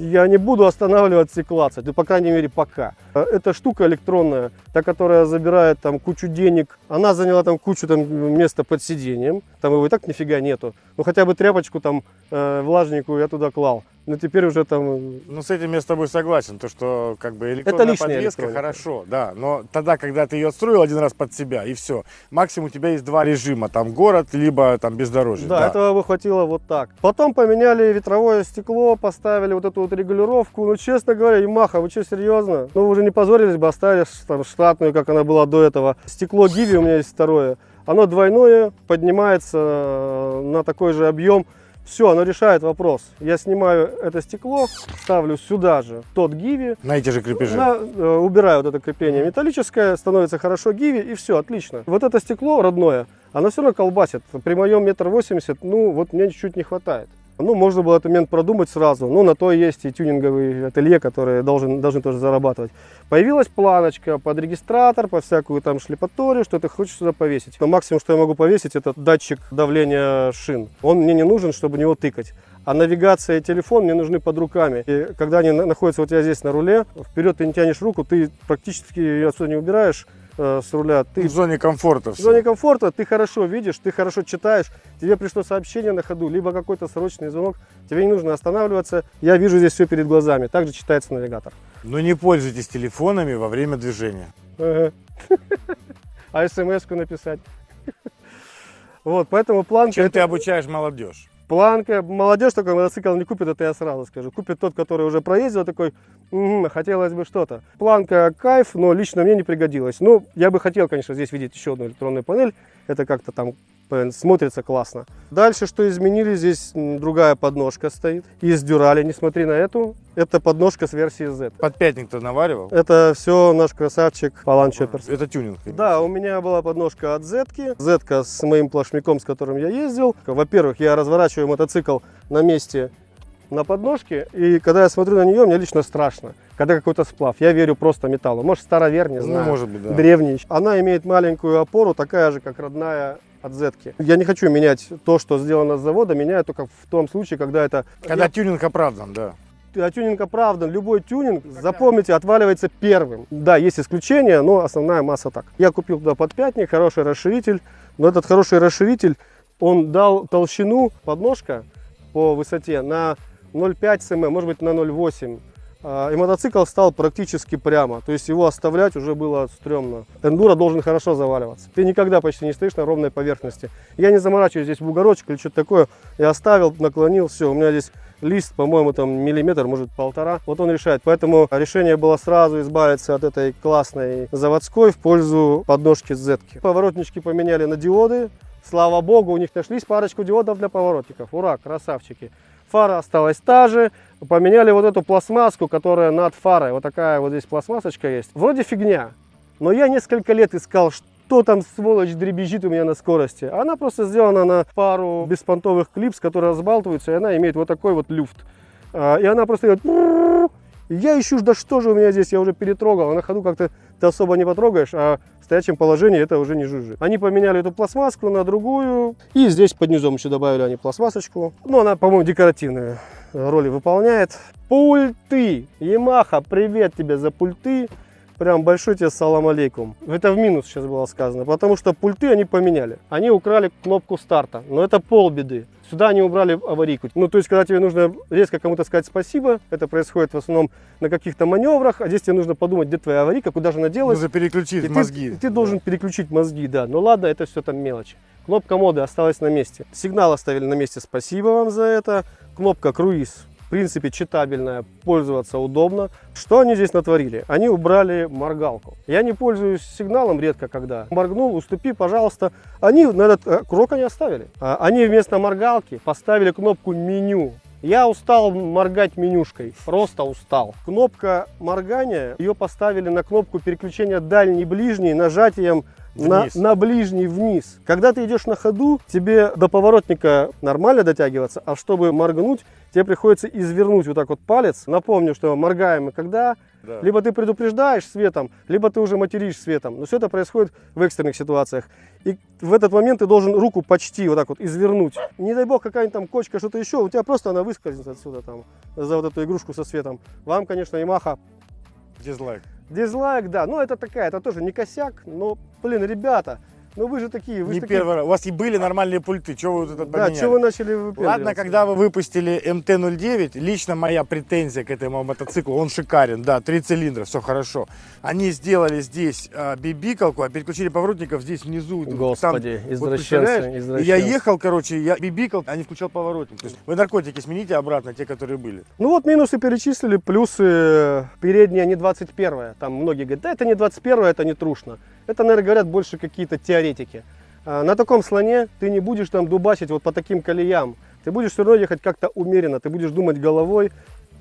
Я не буду останавливаться и клацать, ну, по крайней мере, пока. Э, Эта штука электронная, та, которая забирает там кучу денег, она заняла там кучу там места под сиденьем, там его и так нифига нету. Ну, хотя бы тряпочку там э, влажненькую я туда клал. Но теперь уже там... э,
Ну, с этим я с тобой согласен, то, что как бы электронная
лишняя
подвеска
электроника.
хорошо, да, но тогда, когда ты ее отстроил один раз под себя, и все, максимум у тебя есть два режима, там город, либо там бездорожье.
Да, этого бы хватило вот так. Потом поменяли ветровое стекло, поставили вот эту вот регулировку. Ну, честно говоря, Ямаха, вы что, серьезно? Ну, вы уже не позорились бы, оставили там штатную, как она была до этого. Стекло Гиви у меня есть второе. Оно двойное, поднимается э, на такой же объем. Все, оно решает вопрос. Я снимаю это стекло, ставлю сюда же тот Гиви,
На эти же крепежи.
на- э, убираю вот это крепление металлическое, становится хорошо гиви и все, отлично. Вот это стекло родное, оно все равно колбасит. При моем метр восемьдесят, ну вот мне чуть-чуть не хватает. Ну, можно было этот момент продумать сразу. Ну, на то есть и тюнинговый ателье, которые должен, должны тоже зарабатывать. Появилась планочка под регистратор, по всякую там шлепаторию, что ты хочешь сюда повесить. Но максимум, что я могу повесить, это датчик давления шин. Он мне не нужен, чтобы него тыкать. А навигация и телефон мне нужны под руками. И когда они на- находятся вот я здесь на руле, вперед ты не тянешь руку, ты практически ее отсюда не убираешь э, с руля. Ты
в зоне комфорта
в
всё.
зоне комфорта ты хорошо видишь, ты хорошо читаешь, тебе пришло сообщение на ходу, либо какой-то срочный звонок, тебе не нужно останавливаться. Я вижу здесь все перед глазами. Также читается навигатор.
Но не пользуйтесь телефонами во время движения.
Ага. А смс-ку написать. Вот, поэтому планка,
Чем
это-
ты обучаешь молодежь?
Планка, молодежь такой мотоцикл не купит, это я сразу скажу. Купит тот, который уже проездил, такой, «Мгм, хотелось бы что-то. Планка кайф, но лично мне не пригодилась. Ну, я бы хотел, конечно, здесь видеть еще одну электронную панель. Это как-то там смотрится классно. Дальше, что изменили, здесь другая подножка стоит. Из дюрали, не смотри на эту. Это подножка с версии Z.
Подпятник ты наваривал?
Это все наш красавчик Палан Чопперс.
Это тюнинг.
Да, у меня была подножка от Z-ки. Z с моим плашмяком, с которым я ездил. Во-первых, я разворачиваю мотоцикл на месте на подножке, и когда я смотрю на нее, мне лично страшно. Когда какой-то сплав, я верю просто металлу. Может, старовер, не
Ну,
знаю,
может быть, да.
древний. Она имеет маленькую опору, такая же, как родная от Z-ки. Я не хочу менять то, что сделано с завода, меняю только в том случае, когда это...
Когда
Я-
тюнинг оправдан, да.
а тюнинг оправдан, любой тюнинг, запомните, отваливается первым. Да, есть исключения, но основная масса так. Я купил туда подпятник, хороший расширитель, но этот хороший расширитель, он дал толщину подножка по высоте на 0,5 см, может быть на 0,8 А, и мотоцикл стал практически прямо, то есть его оставлять уже было стрёмно. Эндуро должен хорошо заваливаться. Ты никогда почти не стоишь на ровной поверхности. Я не заморачиваюсь здесь бугорочек или что-то такое. Я оставил, наклонил, все, у меня здесь лист, по-моему, там миллиметр, может полтора. Вот он решает. Поэтому решение было сразу избавиться от этой классной заводской в пользу подножки z -ки. Поворотнички поменяли на диоды. Слава богу, у них нашлись парочку диодов для поворотников. Ура, красавчики. Фара осталась та же. Поменяли вот эту пластмасску, которая над фарой. Вот такая вот здесь пластмассочка есть. Вроде фигня. Но я несколько лет искал, что там сволочь дребезжит у меня на скорости. Она просто сделана на пару беспонтовых клипс, которые разбалтываются, и она имеет вот такой вот люфт. А, И она просто идет... Я ищу, да что же у меня здесь, я уже перетрогал. А на ходу как-то ты особо не потрогаешь, а стоячем положении это уже не жужжит. Они поменяли эту пластмасску на другую. И здесь под низом еще добавили они пластмассочку. Ну, она, по-моему, декоративные роли выполняет. Пульты. Ямаха, привет тебе за пульты. Прям большой тебе салам алейкум. Это в минус сейчас было сказано, потому что пульты они поменяли. Они украли кнопку старта, но это полбеды. Сюда они убрали аварийку. Ну, то есть, когда тебе нужно резко кому-то сказать спасибо, это происходит в основном на каких-то маневрах, а здесь тебе нужно подумать, где твоя аварийка, куда же она делась.
Нужно переключить
И ты-
мозги.
и ты, должен переключить мозги, да. Ну ладно, это все там мелочи. Кнопка моды осталась на месте. Сигнал оставили на месте, спасибо вам за это. Кнопка круиз, в принципе, читабельная, пользоваться удобно. Что они здесь натворили? Они убрали моргалку. Я не пользуюсь сигналом редко когда. Моргнул, уступи, пожалуйста. Они на этот э, крок они оставили. А, Они вместо моргалки поставили кнопку меню. Я устал моргать менюшкой, просто устал. Кнопка моргания, ее поставили на кнопку переключения дальний-ближний нажатием на,
Вниз.
на ближний вниз. Когда ты идешь на ходу, тебе до поворотника нормально дотягиваться, а чтобы моргнуть, тебе приходится извернуть вот так вот палец. Напомню, что моргаем мы когда?
Да.
Либо ты предупреждаешь светом, либо ты уже материшь светом. Но все это происходит в экстренных ситуациях. И в этот момент ты должен руку почти вот так вот извернуть. Не дай бог какая-нибудь там кочка, что-то еще, у тебя просто она выскользнет отсюда там за вот эту игрушку со светом. Вам, конечно, Ямаха
Дизлайк.
Дизлайк, да, ну это такая, это тоже не косяк, но, блин, ребята, Ну вы же такие, вы
Не
же такие.
первый раз. У вас и были нормальные пульты, что вы вот
Да,
поменяли?
что вы начали
Ладно, когда вы выпустили МТ-09, лично моя претензия к этому мотоциклу, он шикарен, да, три цилиндра, все хорошо. Они сделали здесь а, бибикалку, а переключили поворотников здесь внизу.
Господи,
вот
извращенцы?
И я ехал, короче, я бибикал, а не включал поворотник. То есть вы наркотики смените обратно, те, которые были.
Ну вот минусы перечислили, плюсы э, передние не 21 Там многие говорят, да это не 21 это не трушно. Это, наверное, говорят больше какие-то теоретики. А на таком слоне ты не будешь там дубасить вот по таким колеям. Ты будешь все равно ехать как-то умеренно, ты будешь думать головой,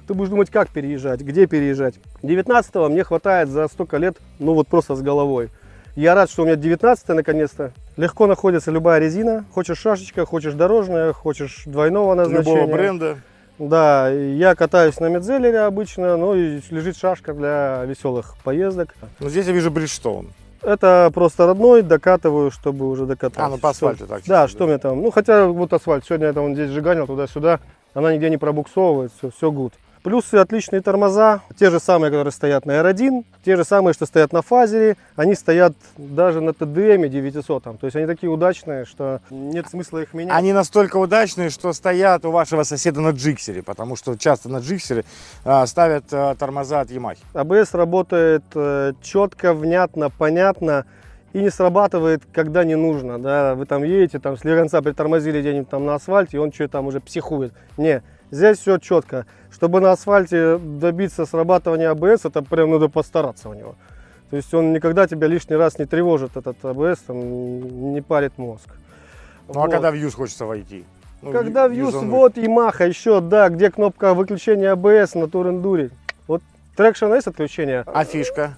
ты будешь думать, как переезжать, где переезжать. 19 мне хватает за столько лет, ну вот просто с головой. Я рад, что у меня 19 наконец-то. Легко находится любая резина. Хочешь шашечка, хочешь дорожная, хочешь двойного назначения.
Любого бренда.
Да, я катаюсь на Metzeler е обычно, ну и лежит шашка для веселых поездок.
Но здесь я вижу Bridgestone.
Это просто родной, докатываю, чтобы уже докатать.
А, ну по асфальту так.
Да, что мне там, ну хотя вот асфальт, сегодня я там здесь жиганил туда-сюда, она нигде не пробуксовывает, все, все good. Плюсы отличные тормоза, те же самые, которые стоят на R1, те же самые, что стоят на Fazer е, они стоят даже на TDM 900, то есть они такие удачные, что нет смысла их менять.
Они настолько удачные, что стоят у вашего соседа на джиксере, потому что часто на джиксере а, ставят а, тормоза от Yamaha.
АБС работает э, четко, внятно, понятно и не срабатывает, когда не нужно. Да? Вы там едете, там слегонца притормозили где-нибудь там на асфальте, и он что-то там уже психует. Не, здесь все четко. Чтобы на асфальте добиться срабатывания АБС, это прям надо постараться у него. То есть он никогда тебя лишний раз не тревожит, этот АБС, там, не парит мозг.
Ну а
Вот.
когда в юз хочется войти? Ну,
Когда в Юз, вот Yamaha еще, да, где кнопка выключения АБС на Турендуре. Вот Traction есть отключение?
А фишка?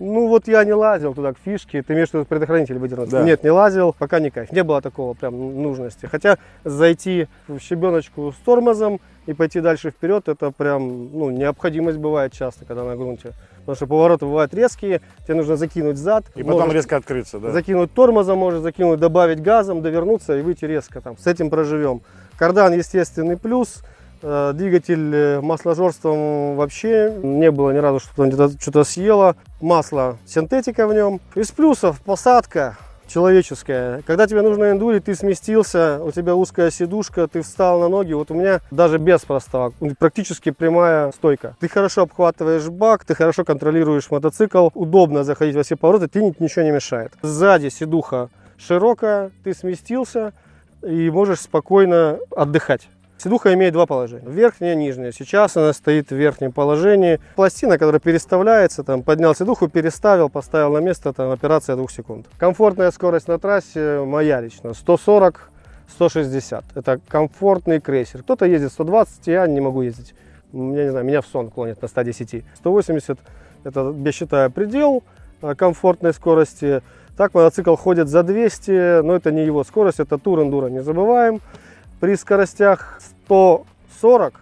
Ну вот я не лазил туда к фишке, ты имеешь в виду предохранитель выдернуть?
Да.
Нет, не лазил, пока не кайф. Не было такого прям нужности. Хотя зайти в щебеночку с тормозом и пойти дальше вперед, это прям ну, необходимость бывает часто, когда на грунте. Потому что повороты бывают резкие, тебе нужно закинуть зад.
И потом
можешь
резко открыться, да?
Закинуть тормозом, можешь закинуть, добавить газом, довернуться и выйти резко. Там. С этим проживем. Кардан естественный плюс. Э, Двигатель э, масложорством вообще не было ни разу, что там где-то что-то съело. Масло синтетика в нем. Из плюсов посадка человеческая. Когда тебе нужно эндурить, ты сместился, у тебя узкая сидушка, ты встал на ноги. Вот у меня даже без проставок практически прямая стойка. Ты хорошо обхватываешь бак, ты хорошо контролируешь мотоцикл, удобно заходить во все повороты, ни- ничего не мешает. Сзади сидуха широкая, ты сместился и можешь спокойно отдыхать. Сидуха имеет два положения. Верхнее нижнее. Сейчас она стоит в верхнем положении. Пластина, которая переставляется, там, поднял сидуху, переставил, поставил на место, там, операция двух секунд. Комфортная скорость на трассе моя лично. 140 160. Это комфортный крейсер. Кто-то ездит 120, я не могу ездить. Я не знаю, меня в сон клонит на 110. 180 это, я считаю, предел э, комфортной скорости. Так мотоцикл ходит за 200, но это не его скорость, это тур эндуро, не забываем. При скоростях 140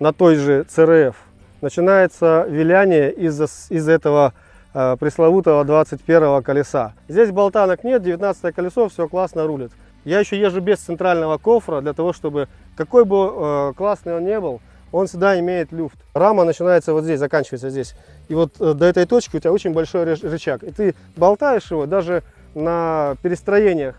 на той же ЦРФ начинается виляние из-за из этого э, пресловутого 21 колеса. Здесь болтанок нет, 19 колесо, все классно рулит. Я еще езжу без центрального кофра, для того, чтобы, какой бы э, классный он не был, он всегда имеет люфт. Рама начинается вот здесь, заканчивается здесь. И вот э, до этой точки у тебя очень большой рычаг. И ты болтаешь его даже на перестроениях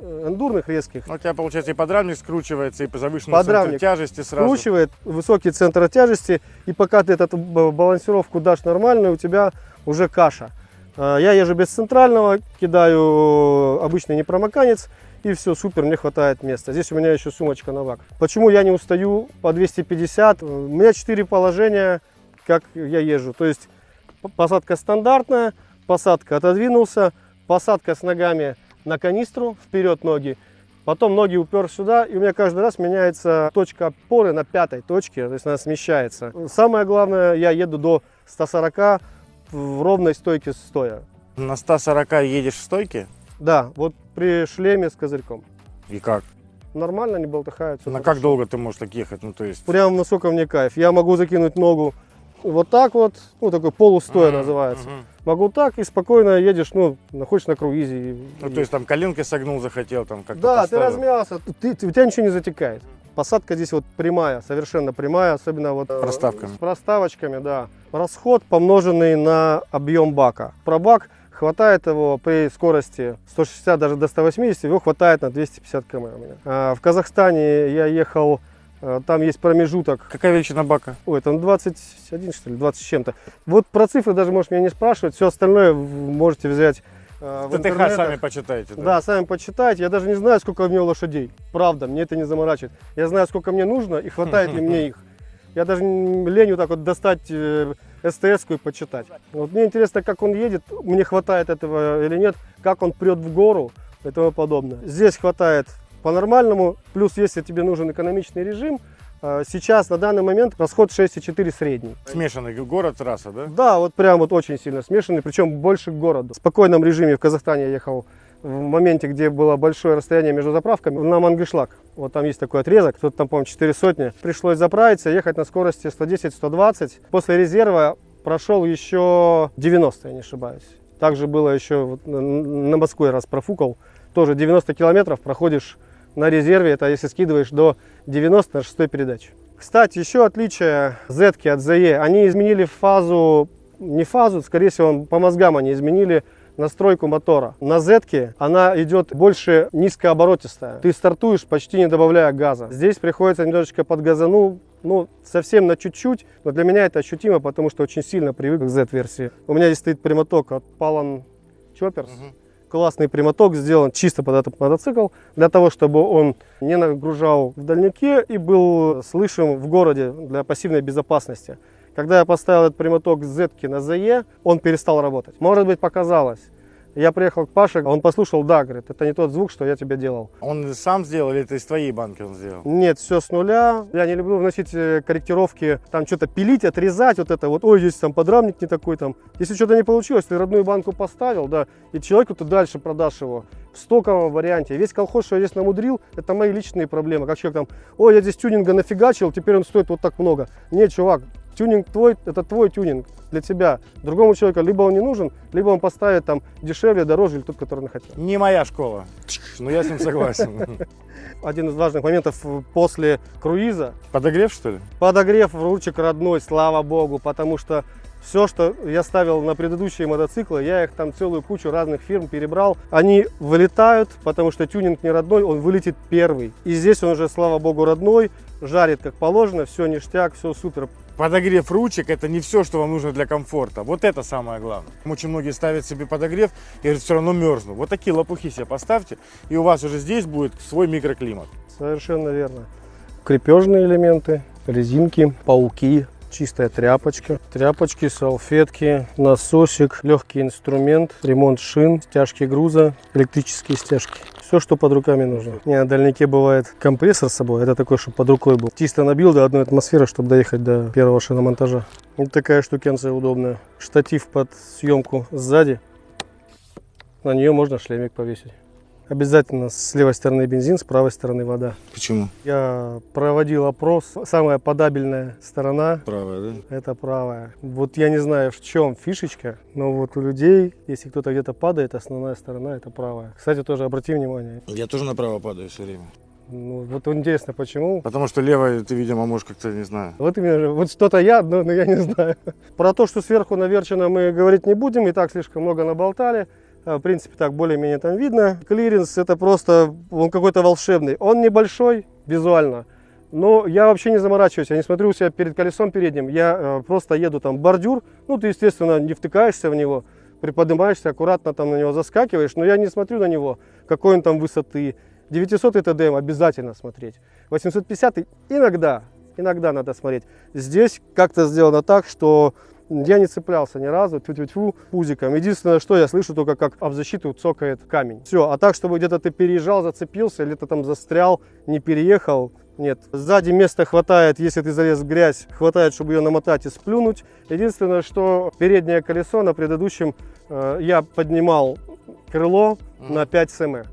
эндурных резких,
Ну, у тебя, получается, и подрамник скручивается, и по
Подрамник
центру тяжести сразу.
скручивает высокий центр тяжести, и пока ты эту б- балансировку дашь нормальную, у тебя уже каша. А, Я езжу без центрального, кидаю обычный непромоканец, и все, супер, мне хватает места. Здесь у меня еще сумочка на вак. Почему я не устаю по 250? У меня 4 положения, как я езжу. То есть посадка стандартная, посадка отодвинулся, посадка с ногами на канистру, вперед ноги, Потом ноги упер сюда, и у меня каждый раз меняется точка опоры на пятой точке, то есть она смещается. Самое главное, я еду до 140 в ровной стойке стоя.
На 140 едешь в стойке?
Да, вот при шлеме с козырьком.
И как?
Нормально, не болтыхаются.
На как долго ты можешь так ехать? Ну, то есть...
Прям насколько мне кайф. Я могу закинуть ногу вот так вот, ну такой полустоя называется. Могу так и спокойно едешь, ну, находишь на круизе. и-
Ну, то есть там коленкой согнул, захотел, там как-то
Да, ты
поставил.
размялся, ты, ты- у тебя ничего не затекает. Посадка здесь вот прямая, совершенно прямая, особенно вот э,
Проставками.
с проставочками, да. Расход помноженный на объем бака. Про бак Хватает его при скорости 160 даже до 180, его хватает на 250 км у меня. А в Казахстане я ехал, там есть промежуток.
Какая величина бака?
Ой, там 21 что ли, 20 с чем-то. Вот про цифры даже можешь меня не спрашивать, все остальное можете взять а, в
ТТХ
интернетах.
сами почитайте.
Да, сами почитайте. Я даже не знаю, сколько у него лошадей. Правда, мне это не заморачивает. Я знаю, сколько мне нужно и хватает ли мне их. Я даже лень вот так вот достать э, СТС-ку и почитать. Вот мне интересно, как он едет, мне хватает этого или нет, как он прет в гору и тому подобное. Здесь хватает по-нормальному, плюс если тебе нужен экономичный режим, э, сейчас на данный момент расход 6,4 средний.
Смешанный город, трасса, да?
Да, вот прям вот очень сильно смешанный, причем больше к городу. В спокойном режиме в Казахстане я ехал в моменте, где было большое расстояние между заправками, на Мангышлак. Вот там есть такой отрезок, тут там, по-моему, 4 сотни. Пришлось заправиться, ехать на скорости 110-120. После резерва прошел еще 90, я не ошибаюсь. Также было еще вот на- на Москве раз профукал. Тоже 90 километров проходишь на резерве, это если скидываешь до 90 на шестой передаче. Кстати, еще отличие Z от ZE, они изменили фазу, не фазу, скорее всего, по мозгам они изменили настройку мотора. На Z она идет больше низкооборотистая. Ты стартуешь почти не добавляя газа. Здесь приходится немножечко подгазану, ну, совсем на чуть-чуть, но для меня это ощутимо, потому что очень сильно привык к Z-версии. У меня здесь стоит прямоток от Palan Choppers. Классный прямоток сделан чисто под этот мотоцикл, для того, чтобы он не нагружал в дальнике и был слышим в городе для пассивной безопасности. Когда я поставил этот прямоток с на ZE, он перестал работать. Может быть, показалось. Я приехал к Паше, он послушал, да, говорит, это не тот звук, что я тебе делал.
Он сам сделал или это из твоей банки он сделал?
Нет, все с нуля. Я не люблю вносить э, корректировки, там что-то пилить, отрезать, вот это вот, ой, здесь там подрамник не такой там. Если что-то не получилось, ты родную банку поставил, да, и человеку ты дальше продашь его в стоковом варианте. Весь колхоз, что я здесь намудрил, это мои личные проблемы. Как человек там, ой, я здесь тюнинга нафигачил, теперь он стоит вот так много. Нет, чувак, тюнинг твой, это твой тюнинг для тебя. Другому человеку либо он не нужен, либо он поставит там дешевле, дороже, или тот, который он хотел.
Не моя школа. Но я с ним согласен.
Один из важных моментов после круиза
Подогрев, что ли?
Подогрев ручек родной, слава богу, потому что все, что я ставил на предыдущие мотоциклы, я их там целую кучу разных фирм перебрал. Они вылетают, потому что тюнинг не родной, он вылетит первый. И здесь он уже, слава богу, родной, жарит как положено, все ништяк, все супер.
Подогрев ручек это не все, что вам нужно для комфорта. Вот это самое главное. Очень многие ставят себе подогрев и говорят, все равно мерзну. Вот такие лопухи себе поставьте, и у вас уже здесь будет свой микроклимат.
Совершенно верно. Крепежные элементы, резинки, пауки, чистая тряпочка, тряпочки, салфетки, насосик, легкий инструмент, ремонт шин, стяжки груза, электрические стяжки. Все, что под руками нужно. Не, на дальнике бывает компрессор с собой, это такой, чтобы под рукой был. Чисто набил до одной атмосферы, чтобы доехать до первого шиномонтажа. Вот такая штукенция удобная. Штатив под съемку сзади. На нее можно шлемик повесить. Обязательно с левой стороны бензин, с правой стороны вода.
Почему?
Я проводил опрос. Самая подабельная сторона
Правая, да?
это правая. Вот я не знаю, в чем фишечка, но вот у людей, если кто-то где-то падает, основная сторона это правая. Кстати, тоже обрати внимание.
Я тоже направо падаю все время.
Ну, вот интересно, почему.
Потому что левая ты, видимо, можешь как-то, не знаю.
Вот именно, вот что-то я, но, но я не знаю. Про то, что сверху наверчено, мы говорить не будем, и так слишком много наболтали. А, В принципе, так более-менее там видно. Клиренс это просто, он какой-то волшебный. Он небольшой визуально, но я вообще не заморачиваюсь, я не смотрю у себя перед колесом передним. Я э, просто еду там бордюр, ну ты, естественно, не втыкаешься в него, приподнимаешься, аккуратно там на него заскакиваешь, но я не смотрю на него, какой он там высоты. 900 ТДМ обязательно смотреть. 850 иногда, иногда надо смотреть. Здесь как-то сделано так, что я не цеплялся ни разу, тьфу -тьфу -тьфу, пузиком. Единственное, что я слышу только, как об защиту цокает камень. Все, а так, чтобы где-то ты переезжал, зацепился, или ты там застрял, не переехал, нет. Сзади места хватает, если ты залез в грязь, хватает, чтобы ее намотать и сплюнуть. Единственное, что переднее колесо на предыдущем э, я поднимал крыло
Мгм.
на 5 см.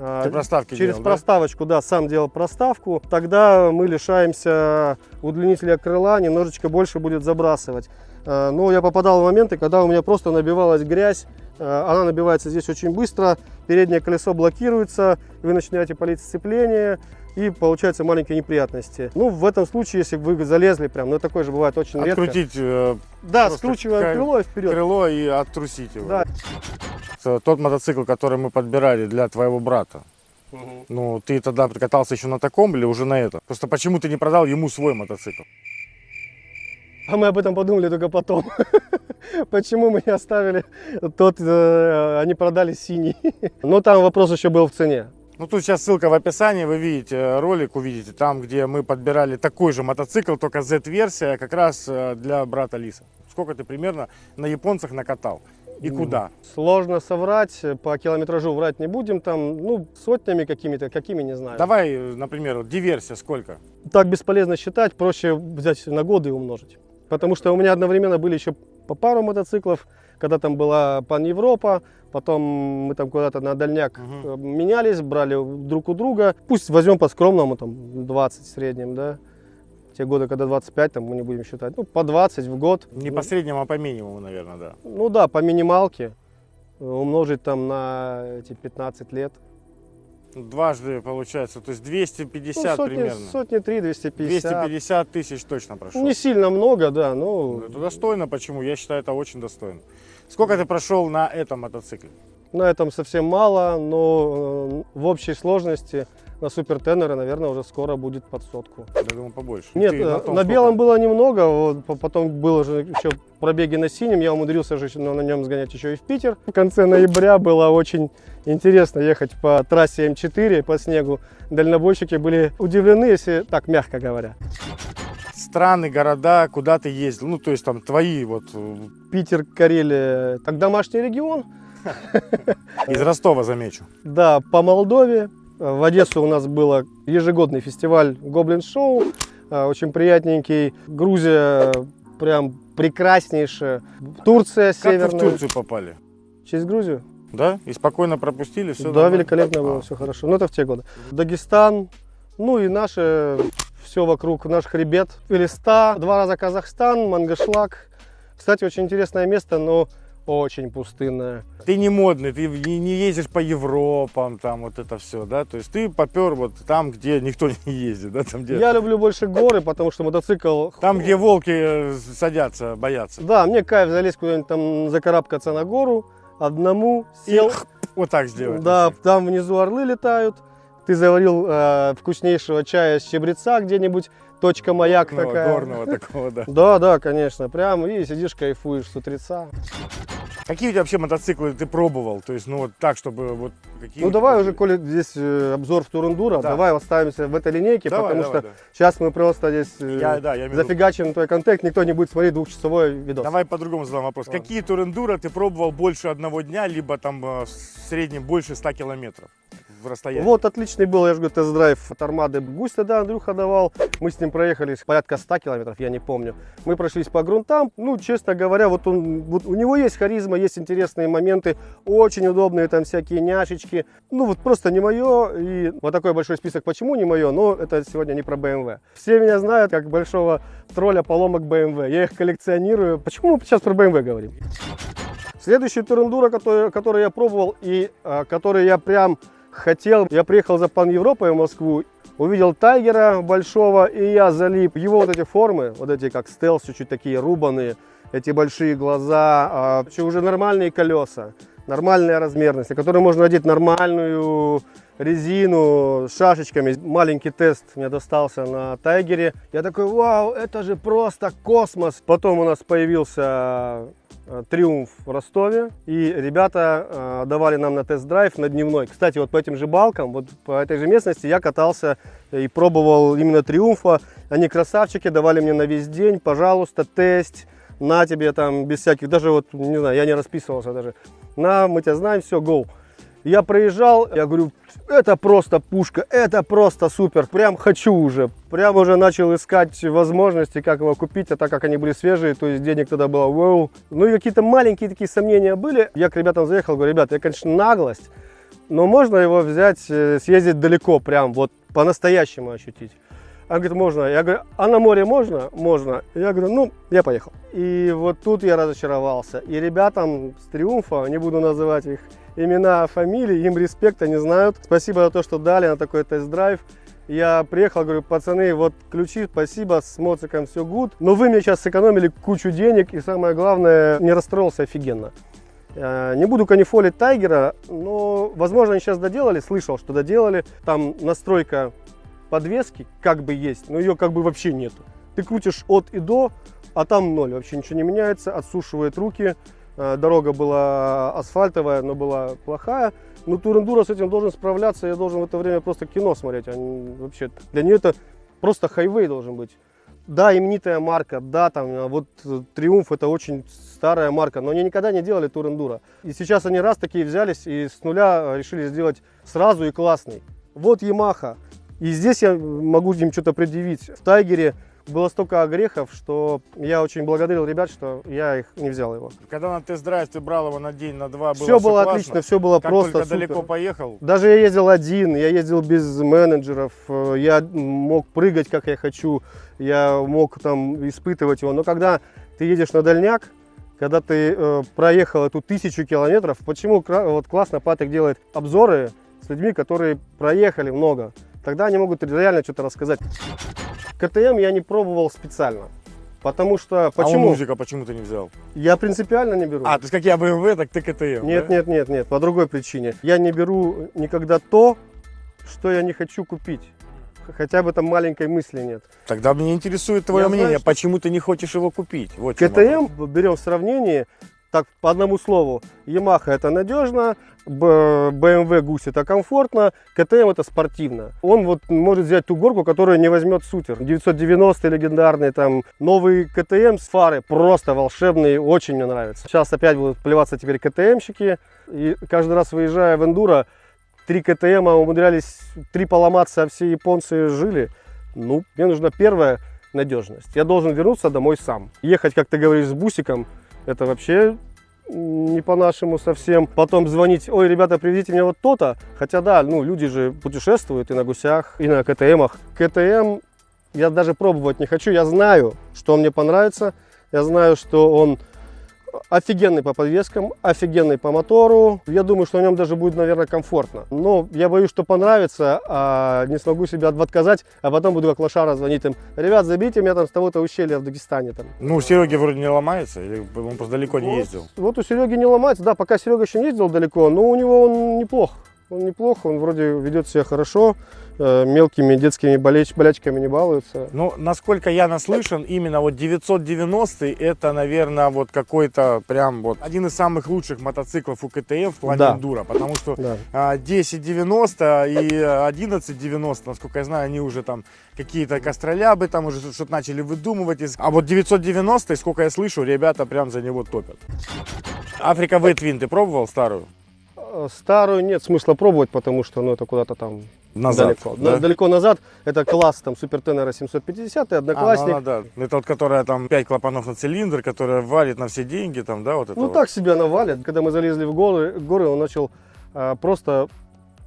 А,
Ты проставки
Через
делал, да?
проставочку, да, сам делал проставку. Тогда мы лишаемся удлинителя крыла, немножечко больше будет забрасывать. Э, Но я попадал в моменты, когда у меня просто набивалась грязь. Э, Она набивается здесь очень быстро, переднее колесо блокируется, вы начинаете палить сцепление. и получаются маленькие неприятности. Ну, в этом случае, если вы залезли прям, ну, такое же бывает очень редко.
Открутить э,
Да, скручиваем крыло и вперед.
крыло и оттрусить его.
Да.
Э, Тот мотоцикл, который мы подбирали для твоего брата, ну, ты тогда катался еще на таком или уже на этом? Просто почему ты не продал ему свой мотоцикл?
А мы об этом подумали только потом. Почему мы не оставили тот, э, они продали синий. Но там вопрос еще был в цене.
Ну, тут сейчас ссылка в описании, вы видите э, ролик, увидите, там, где мы подбирали такой же мотоцикл, только Z-версия, как раз э, для брата Лиса. Сколько ты примерно на японцах накатал? И куда?
Сложно соврать, по километражу врать не будем, там, ну, сотнями какими-то, какими, не знаю.
Давай, э, например, диверсия сколько?
Так бесполезно считать, проще взять на годы и умножить. Потому что у меня одновременно были еще по пару мотоциклов, когда там была Пан Европа, потом мы там куда-то на дальняк э, менялись, брали друг у друга. Пусть возьмем по скромному, там 20 в среднем, да. Те годы, когда 25, там мы не будем считать, ну по 20 в год.
Не по среднему, а по минимуму, наверное, да.
Ну да, по минималке умножить там на эти 15 лет.
Дважды получается, то есть 250
Ну, сотни,
примерно.
сотни 3, 250.
250 тысяч точно прошел.
Не сильно много, да, ну
Это достойно, почему? Я считаю, это очень достойно. Сколько ты прошел на этом мотоцикле?
На этом совсем мало, но э, в общей сложности на супер тенеры, наверное, уже скоро будет под сотку.
Я думаю, побольше.
Нет,
Ты
э, на,
том сколько?
белом было немного, вот, по- потом было же еще пробеги на синем, я умудрился же на, на нем сгонять еще и в Питер. В конце ноября было очень интересно ехать по трассе М4 по снегу. Дальнобойщики были удивлены, если так мягко говоря.
Страны, города, куда ты ездил? Ну, то есть там твои вот э,
Питер, Карелия, так домашний регион.
из Ростова замечу.
Да, по Молдове. В Одессу у нас был ежегодный фестиваль Гоблин Шоу. э, Очень приятненький. Грузия прям прекраснейшая. Турция
Как вы в
северная.
Турцию попали?
Через Грузию?
Да? И спокойно пропустили? Все
да, великолепно было,
А.
все хорошо. Ну, это в те годы. Дагестан, ну и наше, все вокруг, наш хребет. Элиста, два раза Казахстан, Мангышлак. Кстати, очень интересное место, но очень пустынное.
Ты не модный, ты не, ездишь по Европам, там вот это все, да? То есть ты попер вот там, где никто не ездит, да? Там, где,
Я люблю больше горы, потому что мотоцикл...
там, где волки э, садятся, боятся.
Да, мне кайф залезть куда-нибудь там, закарабкаться на гору, одному, сел.
Вот так сделать.
Да, там внизу орлы летают. Ты заварил э, вкуснейшего чая с чебреца где-нибудь, точка маяк
Горного,
такая.
горного такого, да.
Да, да, конечно, прям и сидишь, кайфуешь с утреца.
Какие у тебя вообще мотоциклы ты пробовал? То есть, ну вот так, чтобы вот какие...
Ну давай уже, коли здесь э, обзор в Турендура,
Да.
давай оставимся в этой линейке,
Давай,
потому
давай,
что
да.
сейчас мы просто здесь э,
Я, да, я
зафигачим твой контент, никто не будет смотреть двухчасовой видос.
Давай по-другому задам вопрос.
Ладно.
Какие турендура ты пробовал больше одного дня, либо там э, в среднем больше 100 километров в расстоянии?
Вот отличный был, я же говорю, тест-драйв от Армады Гусь тогда Андрюха давал. Мы с ним проехали порядка 100 километров, я не помню. Мы прошлись по грунтам. Ну, честно говоря, вот, он, вот у него есть харизма, есть интересные моменты, очень удобные там всякие няшечки. Ну, вот просто не мое. И вот такой большой список, почему не мое, но это сегодня не про BMW. Все меня знают как большого тролля поломок BMW. Я их коллекционирую. Почему мы сейчас про BMW говорим? Следующий турендура, который, который я пробовал и а, который я прям хотел, я приехал за Пан Европой в Москву, увидел Тайгера большого, и я залип. Его вот эти формы, вот эти как стелс, чуть-чуть такие рубаные, эти большие глаза, а, уже нормальные колеса, нормальная размерность, на которые можно надеть нормальную резину с шашечками. Маленький тест мне достался на Тайгере. Я такой, вау, это же просто космос. Потом у нас появился э, Триумф в Ростове. И ребята э, давали нам на тест-драйв на дневной. Кстати, вот по этим же балкам, вот по этой же местности я катался и пробовал именно Триумфа. Они красавчики, давали мне на весь день, пожалуйста, тест. На тебе там, без всяких, даже вот, не знаю, я не расписывался даже. На, мы тебя знаем, все, go. Я проезжал, я говорю, это просто пушка, это просто супер, прям хочу уже. Прям уже начал искать возможности, как его купить, а так как они были свежие, то есть денег тогда было вау. Ну и какие-то маленькие такие сомнения были. Я к ребятам заехал, говорю, ребята, я, конечно, наглость, но можно его взять, э, съездить далеко, прям вот по-настоящему ощутить. Она говорит, можно. Я говорю, а на море можно? Можно. Я говорю, ну, я поехал. И вот тут я разочаровался. И ребятам с Триумфа, не буду называть их имена, фамилии, им респект, они знают. Спасибо за то, что дали на такой тест-драйв. Я приехал, говорю, пацаны, вот ключи, спасибо, с моциком все гуд. Но вы мне сейчас сэкономили кучу денег и самое главное, не расстроился офигенно. Э, Не буду канифолить Тайгера, но, возможно, они сейчас доделали, слышал, что доделали. Там настройка подвески как бы есть, но ее как бы вообще нету. Ты крутишь от и до, а там ноль, вообще ничего не меняется, отсушивает руки. Э, Дорога была асфальтовая, но была плохая. Но Турендура с этим должен справляться, я должен в это время просто кино смотреть. а не- вообще, для нее это просто хайвей должен быть. Да, именитая марка, да, там а вот э, Триумф это очень старая марка, но они никогда не делали Турендура. И сейчас они раз такие взялись и с нуля э, решили сделать сразу и классный. Вот Ямаха. И здесь я могу им что-то предъявить. В Тайгере было столько огрехов, что я очень благодарил ребят, что я их не взял его.
Когда на тест-драйв ты брал его на день, на два, было
все было
классно.
отлично, все было
Как
просто
только
супер.
далеко поехал,
Даже я ездил один, я ездил без менеджеров, э, я мог прыгать как я хочу, я мог там испытывать его. Но когда ты едешь на дальняк, когда ты э, проехал эту тысячу километров, почему вот классно Патрик делает обзоры с людьми, которые проехали много, тогда они могут реально что-то рассказать. КТМ я не пробовал специально, потому что
а
почему?
у музыка почему ты не взял?
Я принципиально не беру.
А, то есть как я BMW, так ты КТМ,
Нет,
да?
нет, нет, нет, по другой причине. Я не беру никогда то, что я не хочу купить. Хотя бы там маленькой мысли нет.
Тогда меня интересует твое
Я знаю,
мнение,
что-
почему ты не хочешь его купить? Вот.
КТМ берем в сравнении, так по одному слову, Yamaha это надежно, BMW Гусь это комфортно, КТМ это спортивно. Он вот может взять ту горку, которую не возьмет сутер. 990 легендарный, там новый КТМ с фары, просто волшебный, очень мне нравится. Сейчас опять будут плеваться теперь КТМщики, и каждый раз выезжая в эндуро, три КТМа умудрялись, три поломаться, а все японцы жили. Ну, мне нужна первая надежность. Я должен вернуться домой сам. Ехать, как ты говоришь, с бусиком, это вообще не по-нашему совсем. Потом звонить, ой, ребята, привезите мне вот то-то. Хотя да, ну, люди же путешествуют и на гусях, и на КТМах. КТМ я даже пробовать не хочу. Я знаю, что он мне понравится. Я знаю, что он офигенный по подвескам, офигенный по мотору. Я думаю, что на нем даже будет, наверное, комфортно. Но я боюсь, что понравится, а не смогу себя отказать, а потом буду как лошара звонить им. Ребят, забейте меня там с того-то ущелья в Дагестане. Там.
Ну, у Сереги вроде не ломается, или он просто далеко не
Вот-
ездил?
Вот у Сереги не ломается. Да, пока Серега еще не ездил далеко, но у него он неплох. Он неплох, он вроде ведет себя хорошо, мелкими детскими болеч- болячками не балуется.
Ну, насколько я наслышан, именно вот 990 это, наверное, вот какой-то прям вот один из самых лучших мотоциклов у КТМ в плане
Да.
эндуро, потому что
Да.
а, 1090 и а, 1190, насколько я знаю, они уже там какие-то костролябы там уже что-то начали выдумывать. А вот 990, сколько я слышу, ребята прям за него топят. Африка Ветвин, ты пробовал старую?
Старую нет смысла пробовать, потому что ну, это куда-то там
Назад,
далеко.
да?
Да, Далеко назад. Это класс там Супер Тенера 750,
А, ну
одноклассник.
она, да. Это вот которая там 5 клапанов на цилиндр, которая валит на все деньги, там, да, вот это
Ну
вот.
так себя навалит. Когда мы залезли в горы, горы он начал а, просто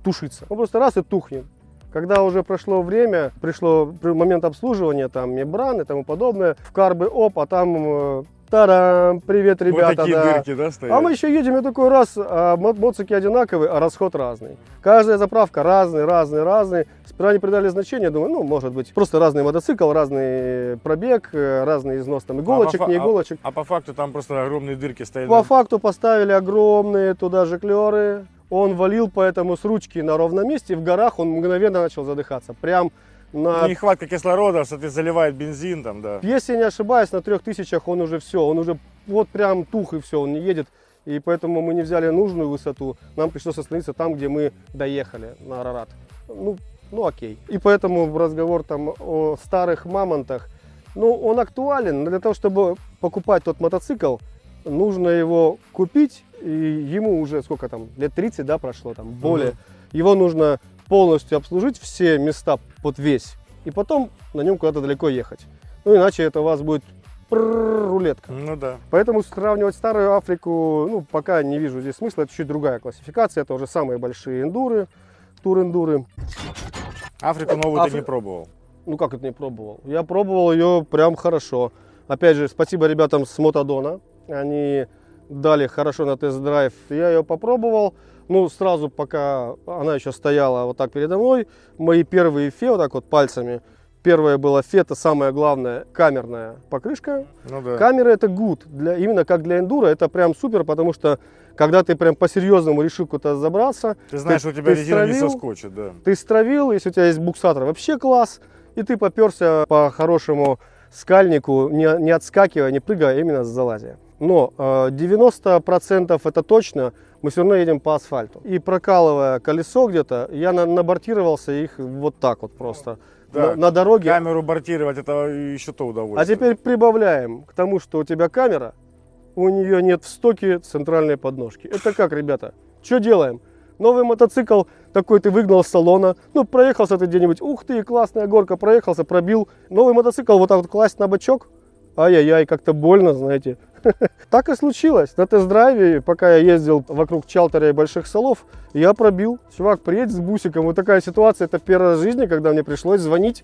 тушиться. Он просто раз и тухнет. Когда уже прошло время, пришло при- момент обслуживания, там мембраны и тому подобное, в карбы оп, а там э, тарам, привет,
Вот
ребята,
такие
да.
дырки, да, стоят?
А мы еще едем, и такой раз, а мо- моцики одинаковые, а расход разный. Каждая заправка разный, разный, разный. Сперва не придали значения, думаю, ну, может быть, просто разный мотоцикл, разный пробег, э, разный износ там иголочек,
фа-
не
а-
иголочек.
А по факту там просто огромные дырки стояли.
По факту поставили огромные туда же клеры. Он валил поэтому с ручки на ровном месте. В горах он мгновенно начал задыхаться. Прям на...
Нехватка кислорода, соответственно, заливает бензин там, да.
Если не ошибаюсь, на трех тысячах он уже все. Он уже вот прям тух и все, он не едет. И поэтому мы не взяли нужную высоту. Нам пришлось остановиться там, где мы доехали, на Арарат. Ну, ну окей. И поэтому разговор там о старых мамонтах, ну, он актуален. Для того, чтобы покупать тот мотоцикл, нужно его купить, и ему уже сколько там, лет 30, да, прошло там, более.
Мгм.
Его нужно полностью обслужить, все места под весь, и потом на нем куда-то далеко ехать. Ну, иначе это у вас будет рулетка.
Ну да.
Поэтому сравнивать старую Африку, ну, пока не вижу здесь смысла. Это чуть другая классификация. Это уже самые большие эндуры, тур-эндуры.
Африку новую ты
Афри-
не пробовал.
Ну, как это не пробовал? Я пробовал ее прям хорошо. Опять же, спасибо ребятам с Мотодона. Они дали хорошо на тест-драйв. Я ее попробовал. Ну, сразу, пока она еще стояла вот так передо мной, мои первые фе, вот так вот пальцами, Первое было фе, это самое главное, камерная покрышка.
Ну да.
Камера это good, для, именно как для эндура, это прям супер, потому что когда ты прям по-серьезному решил куда-то забраться,
Ты знаешь,
ты-
у тебя
ты
резина не
стравил,
соскочит, да.
ты стравил, если у тебя есть буксатор, вообще класс, и ты поперся по хорошему скальнику, не, не отскакивая, не прыгая, а именно залазя. Но э, 90% это точно, мы все равно едем по асфальту. И прокалывая колесо где-то, я на, набортировался их вот так вот просто.
Да.
На, на дороге.
Камеру бортировать, это еще то
А
удовольствие.
теперь прибавляем к тому, что у тебя камера, у нее нет в стоке центральной подножки. Это как, ребята? Что делаем? Новый мотоцикл такой ты выгнал с салона, ну проехался ты где-нибудь, ух ты, классная горка, проехался, пробил. Новый мотоцикл вот так вот класть на бочок, ай-яй-яй, как-то больно, знаете. Так и случилось. На тест-драйве, пока я ездил вокруг Чалтеря и Больших Салов, я пробил. Чувак, приедь с бусиком. Вот такая ситуация, это первая раз в жизни, когда мне пришлось звонить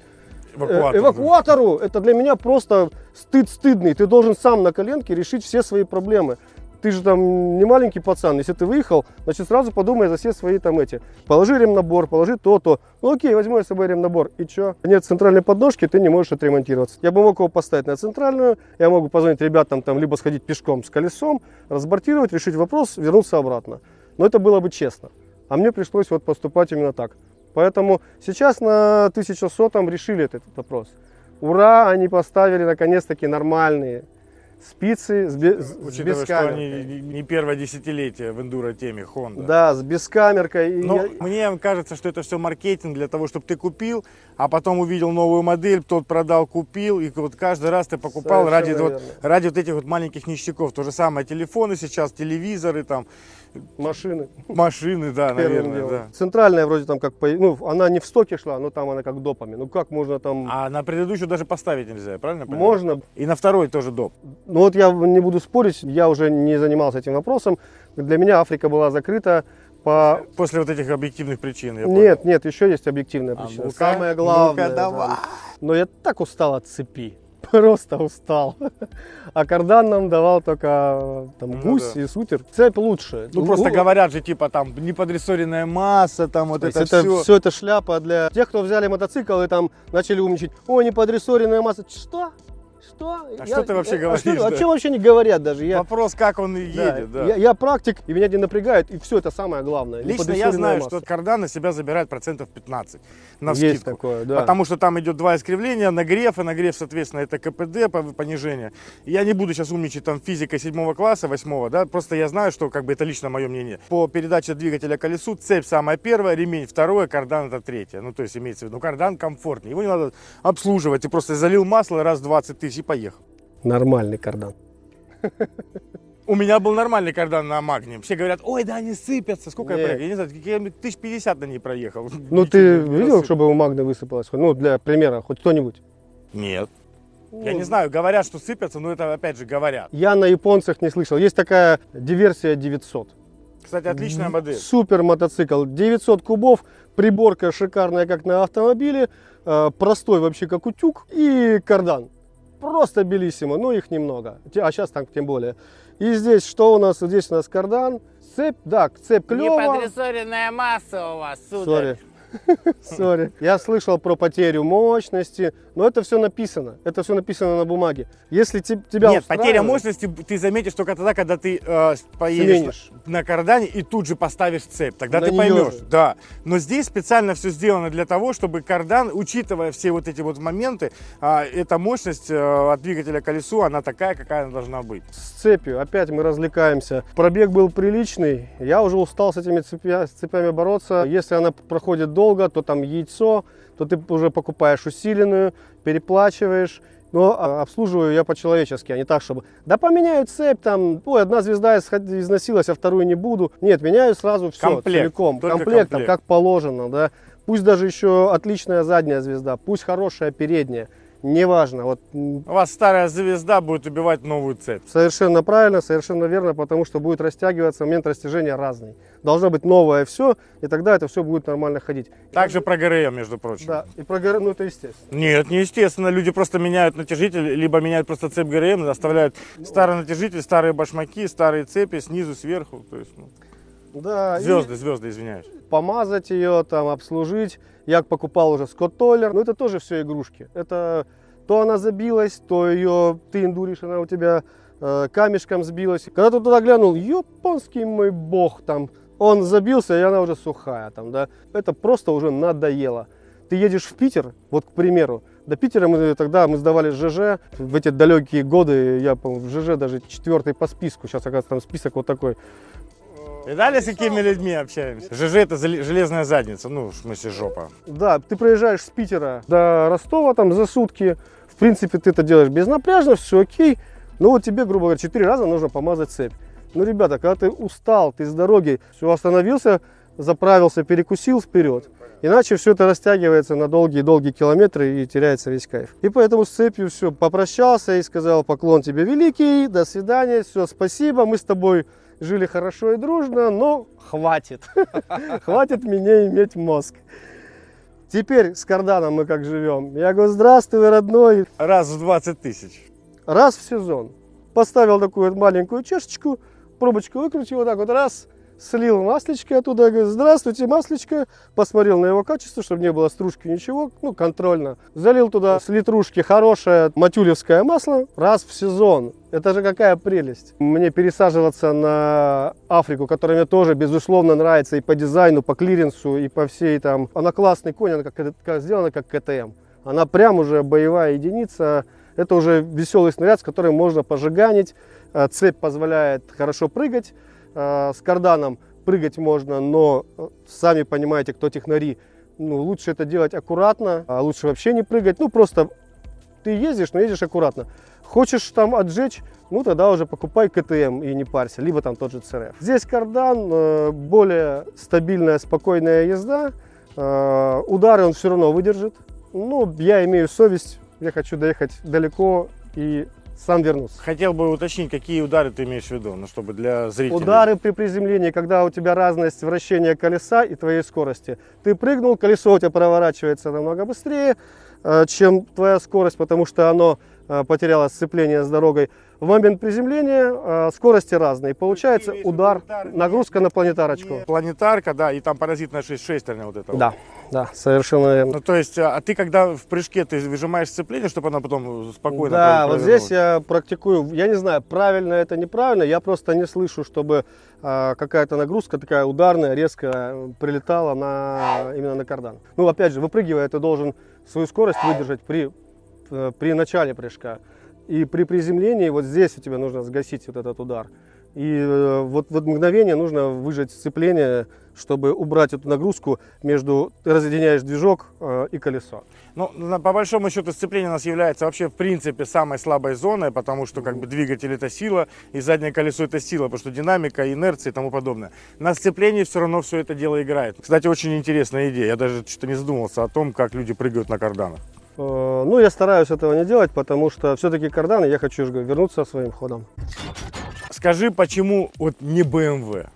Э,
Эвакуатор.
эвакуатору. Это для меня просто стыд стыдный. Ты должен сам на коленке решить все свои проблемы. Ты же там не маленький пацан. Если ты выехал, значит сразу подумай за все свои там эти. Положи ремнабор, положи то-то. Ну окей, возьму я с собой ремнабор. И чё? Нет центральной подножки, ты не можешь отремонтироваться. Я бы мог его поставить на центральную. Я могу позвонить ребятам там, либо сходить пешком с колесом, разбортировать, решить вопрос, вернуться обратно. Но это было бы честно. А мне пришлось вот поступать именно так. Поэтому сейчас на 1100 решили этот вопрос. Ура, они поставили наконец-таки нормальные спицы с, бе- с
Учитывая, что они не первое десятилетие в эндуро теме Honda.
Да, с бескамеркой.
Но
я-
мне кажется, что это все маркетинг для того, чтобы ты купил, а потом увидел новую модель, тот продал, купил, и вот каждый раз ты покупал ради вот, ради вот этих вот маленьких ништяков. То же самое телефоны сейчас, телевизоры, там,
машины.
машины, да, наверное,
делом.
да.
Центральная вроде там как, ну, она не в стоке шла, но там она как допами. Ну как можно там,
А на предыдущую даже поставить нельзя, правильно понимаю?
можно.
И на второй тоже доп.
Ну вот я не буду спорить, я уже не занимался этим вопросом. Для меня Африка была закрыта по...
После вот этих объективных причин. я
Нет, нет, еще есть объективная
понял. А
причина.
ну-ка,
Самое главное.
ну-ка, давай.
да. Но я так устал от цепи. Просто устал. А кардан нам давал только там,
Ну
гусь
да.
и сутер. Цепь лучше.
Ну просто
У-
говорят же, типа там неподрессоренная масса, там вот это,
это
все.
все это шляпа для тех, кто взяли мотоцикл и там начали умничать. О, неподрессоренная масса. Что? Что?
А что ты вообще
а
говоришь,
что-
да?
О чем вообще не говорят даже? Я,
Вопрос, как он
да,
едет, да.
Я, я практик, и меня не напрягает, и все это самое главное.
Лично я знаю,
масса.
что кардан на себя забирает процентов 15 на
Есть
вскидку.
такое, да.
Потому что там идет два искривления, нагрев, и нагрев, соответственно, это КПД, по- понижение. Я не буду сейчас умничать там физикой седьмого класса, восьмого, да, просто я знаю, что как бы это лично мое мнение. По передаче двигателя колесу цепь самая первая, ремень второе, кардан это третье. Ну, то есть имеется в виду, ну, кардан комфортнее, его не надо обслуживать, ты просто залил масло раз 20 тысяч поехал.
Нормальный кардан.
У меня был нормальный кардан на магнии. Все говорят, ой, да они сыпятся. Сколько я
Нет.
проехал? Я не знаю, я тысяч пятьдесят на ней проехал.
Ну ты видел, чтобы у Магны высыпалось? Ну, для примера, хоть кто-нибудь.
Нет. Я
Ну,
не знаю, говорят, что сыпятся, но это опять же говорят.
Я на японцах не слышал. Есть такая диверсия 900.
Кстати, отличная модель.
Супер мотоцикл. 900 кубов, приборка шикарная, как на автомобиле, э, простой вообще, как утюг, и кардан. Просто bellissimo, но их немного. А сейчас так тем более. И здесь что у нас? Здесь у нас кардан. Цепь, да, цепь клево.
Неподрессоренная масса у вас, сударь.
Sorry. Sorry. Я слышал про потерю мощности, но это все написано. Это все написано на бумаге. Если те- тебя
Нет, потеря мощности ты заметишь только тогда, когда ты э, поедешь
Сменишь.
на кардане и тут же поставишь цепь. Тогда
На
ты поймешь.
же.
Да. Но здесь специально все сделано для того, чтобы кардан, учитывая все вот эти вот моменты, а, эта мощность э, от двигателя к колесу, она такая, какая она должна быть.
с цепью. Опять мы развлекаемся. Пробег был приличный. Я уже устал с этими цепя- с цепями бороться. Если она проходит долго, то там яйцо, то ты уже покупаешь усиленную, переплачиваешь. Но а, обслуживаю я по-человечески, а не так, чтобы да поменяю цепь, там, ой, одна звезда износилась, а вторую не буду. Нет, меняю сразу все,
Комплект,
целиком, комплектом,
комплект.
как положено, да. Пусть даже еще отличная задняя звезда, пусть хорошая передняя, неважно. Вот
У вас старая звезда будет убивать новую цепь.
Совершенно правильно, совершенно верно, потому что будет растягиваться, момент растяжения разный. Должно быть новое все, и тогда это все будет нормально ходить.
Также про ГРМ, между прочим.
Да, и про ГР, ну это естественно.
Нет, неестественно. Люди просто меняют натяжитель, либо меняют просто цепь ГРМ, оставляют старый натяжитель, старые башмаки, старые цепи снизу, сверху. То есть, ну,
Да, и
Звезды, звезды, извиняюсь.
помазать ее, там, обслужить. Я покупал уже Скотт Толлер, но это тоже все игрушки. Это то она забилась, то ее ты индуришь, она у тебя э, камешком сбилась. Когда ты туда глянул, японский мой бог, там, он забился, и она уже сухая, там, да. Это просто уже надоело. Ты едешь в Питер, вот, к примеру, до Питера мы тогда мы сдавали ЖЖ. В эти далекие годы я, по в ЖЖ даже четвертый по списку. Сейчас, оказывается, там список вот такой.
И далее с какими людьми общаемся? ЖЖ это железная задница, ну, в смысле жопа.
Да, ты проезжаешь с Питера до Ростова там за сутки. В принципе, ты это делаешь безнапряжно, все окей. Но вот тебе, грубо говоря, четыре раза нужно помазать цепь. Ну, ребята, когда ты устал, ты с дороги, все, остановился, заправился, перекусил вперед. Иначе все это растягивается на долгие-долгие километры и теряется весь кайф. И поэтому с цепью все, попрощался и сказал поклон тебе великий, до свидания, все, спасибо, мы с тобой жили хорошо и дружно, но хватит. Хватит мне иметь мозг. Теперь с карданом мы как живем. Я говорю, здравствуй, родной.
Раз в 20 тысяч.
Раз в сезон. Поставил такую маленькую чашечку, пробочку выкрутил, вот так вот раз, слил маслечко оттуда, говорю, здравствуйте, маслечко. Посмотрел на его качество, чтобы не было стружки, ничего, ну, контрольно. Залил туда с литрушки хорошее матюлевское масло раз в сезон. Это же какая прелесть. Мне пересаживаться на Африку, которая мне тоже, безусловно, нравится и по дизайну, по клиренсу, и по всей там. Она классный конь, она как, как сделана как КТМ. Она прям уже боевая единица. Это уже веселый снаряд, с которым можно пожиганить. Э, Цепь позволяет хорошо прыгать. Э, С карданом прыгать можно, но э, сами понимаете, кто технари, ну, лучше это делать аккуратно, а лучше вообще не прыгать. Ну, просто ты ездишь, но ездишь аккуратно. Хочешь там отжечь, ну тогда уже покупай КТМ и не парься, либо там тот же ЦРФ. Здесь кардан, э, более стабильная, спокойная езда. Удары он все равно выдержит. Ну, я имею совесть, я хочу доехать далеко и сам вернуться.
Хотел бы уточнить, какие удары ты имеешь в виду, ну, чтобы для зрителей.
Удары при приземлении, когда у тебя разность вращения колеса и твоей скорости. Ты прыгнул, колесо у тебя проворачивается намного быстрее, э, чем твоя скорость, потому что оно э, потеряло сцепление с дорогой. В момент приземления э, скорости разные. Получается удар,
удар
нагрузка на планетарочку.
Не Планетарка, да, и там паразитная шесть шестерня вот это. вот.
Да, да, совершенно верно.
Ну, то есть, а а ты когда в прыжке ты выжимаешь сцепление, чтобы оно потом спокойно
Да, вот здесь я практикую, я не знаю, правильно это, неправильно, я просто не слышу, чтобы а, какая-то нагрузка такая ударная, резко прилетала на, именно на кардан. Ну, опять же, выпрыгивая, ты должен свою скорость выдержать при, э, при начале прыжка. И при приземлении вот здесь у тебя нужно сгасить вот этот удар. И э, вот в мгновение нужно выжать сцепление, чтобы убрать эту нагрузку между, ты разъединяешь движок э, и колесо.
Ну, по большому счету, сцепление у нас является вообще, в принципе, самой слабой зоной, потому что, как бы, двигатель это сила, и заднее колесо это сила, потому что динамика, инерция и тому подобное. На сцеплении все равно все это дело играет. Кстати, очень интересная идея. Я даже что-то не задумывался о том, как люди прыгают на карданах.
Э, Ну, я стараюсь этого не делать, потому что все-таки карданы, я хочу же вернуться своим ходом.
Скажи, почему вот не BMW?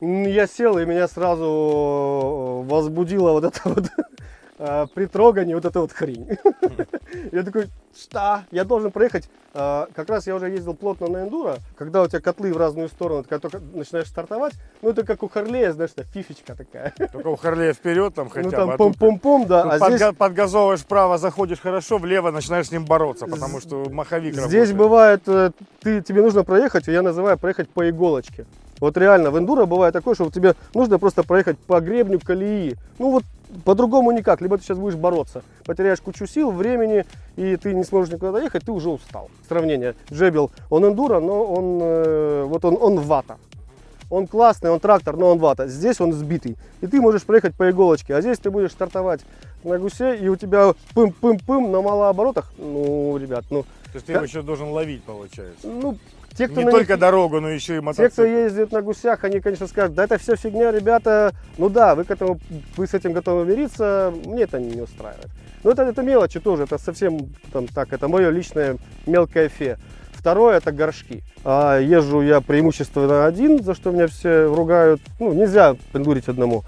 М, Я сел, и меня сразу э, возбудило вот это вот э, при трогании вот эта вот хрень. Я такой, что? Я должен проехать. э, Как раз я уже ездил плотно на эндуро, когда у тебя котлы в разную сторону, когда только начинаешь стартовать, ну это как у Харлея, знаешь, фифечка такая.
Только у Харлея вперед там хотя
Ну
бы.
там
а
пом-пом-пом, да. А здесь
подга- подгазовываешь вправо, заходишь хорошо, влево начинаешь с ним бороться, потому что маховик
Здесь бывает, э, ты, тебе нужно проехать, я называю проехать по иголочке. Вот реально, в эндуро бывает такое, что тебе нужно просто проехать по гребню колеи. Ну вот по-другому никак. Либо ты сейчас будешь бороться, потеряешь кучу сил, времени, и ты не сможешь никуда доехать, ты уже устал. Сравнение. Джебел, он эндуро, но он, э, вот он, он вата. Он классный, он трактор, но он вата. Здесь он сбитый. И ты можешь проехать по иголочке. А здесь ты будешь стартовать на гусе, и у тебя пым-пым-пым на малооборотах. Ну, ребят, ну,
То есть ты его еще должен ловить, получается.
ну, те, кто
Не только
них-
дорогу, но еще и
те,
мотоцикл.
кто ездит на гусях, они, конечно, скажут, да это все фигня, ребята. Ну да, вы, к этому, вы с этим готовы мириться, мне это не устраивает. Но это, это мелочи тоже, это совсем там, так, это мое личное мелкое фе. Второе это горшки. А, езжу я преимущественно один, за что меня все ругают. Ну, нельзя пендурить одному.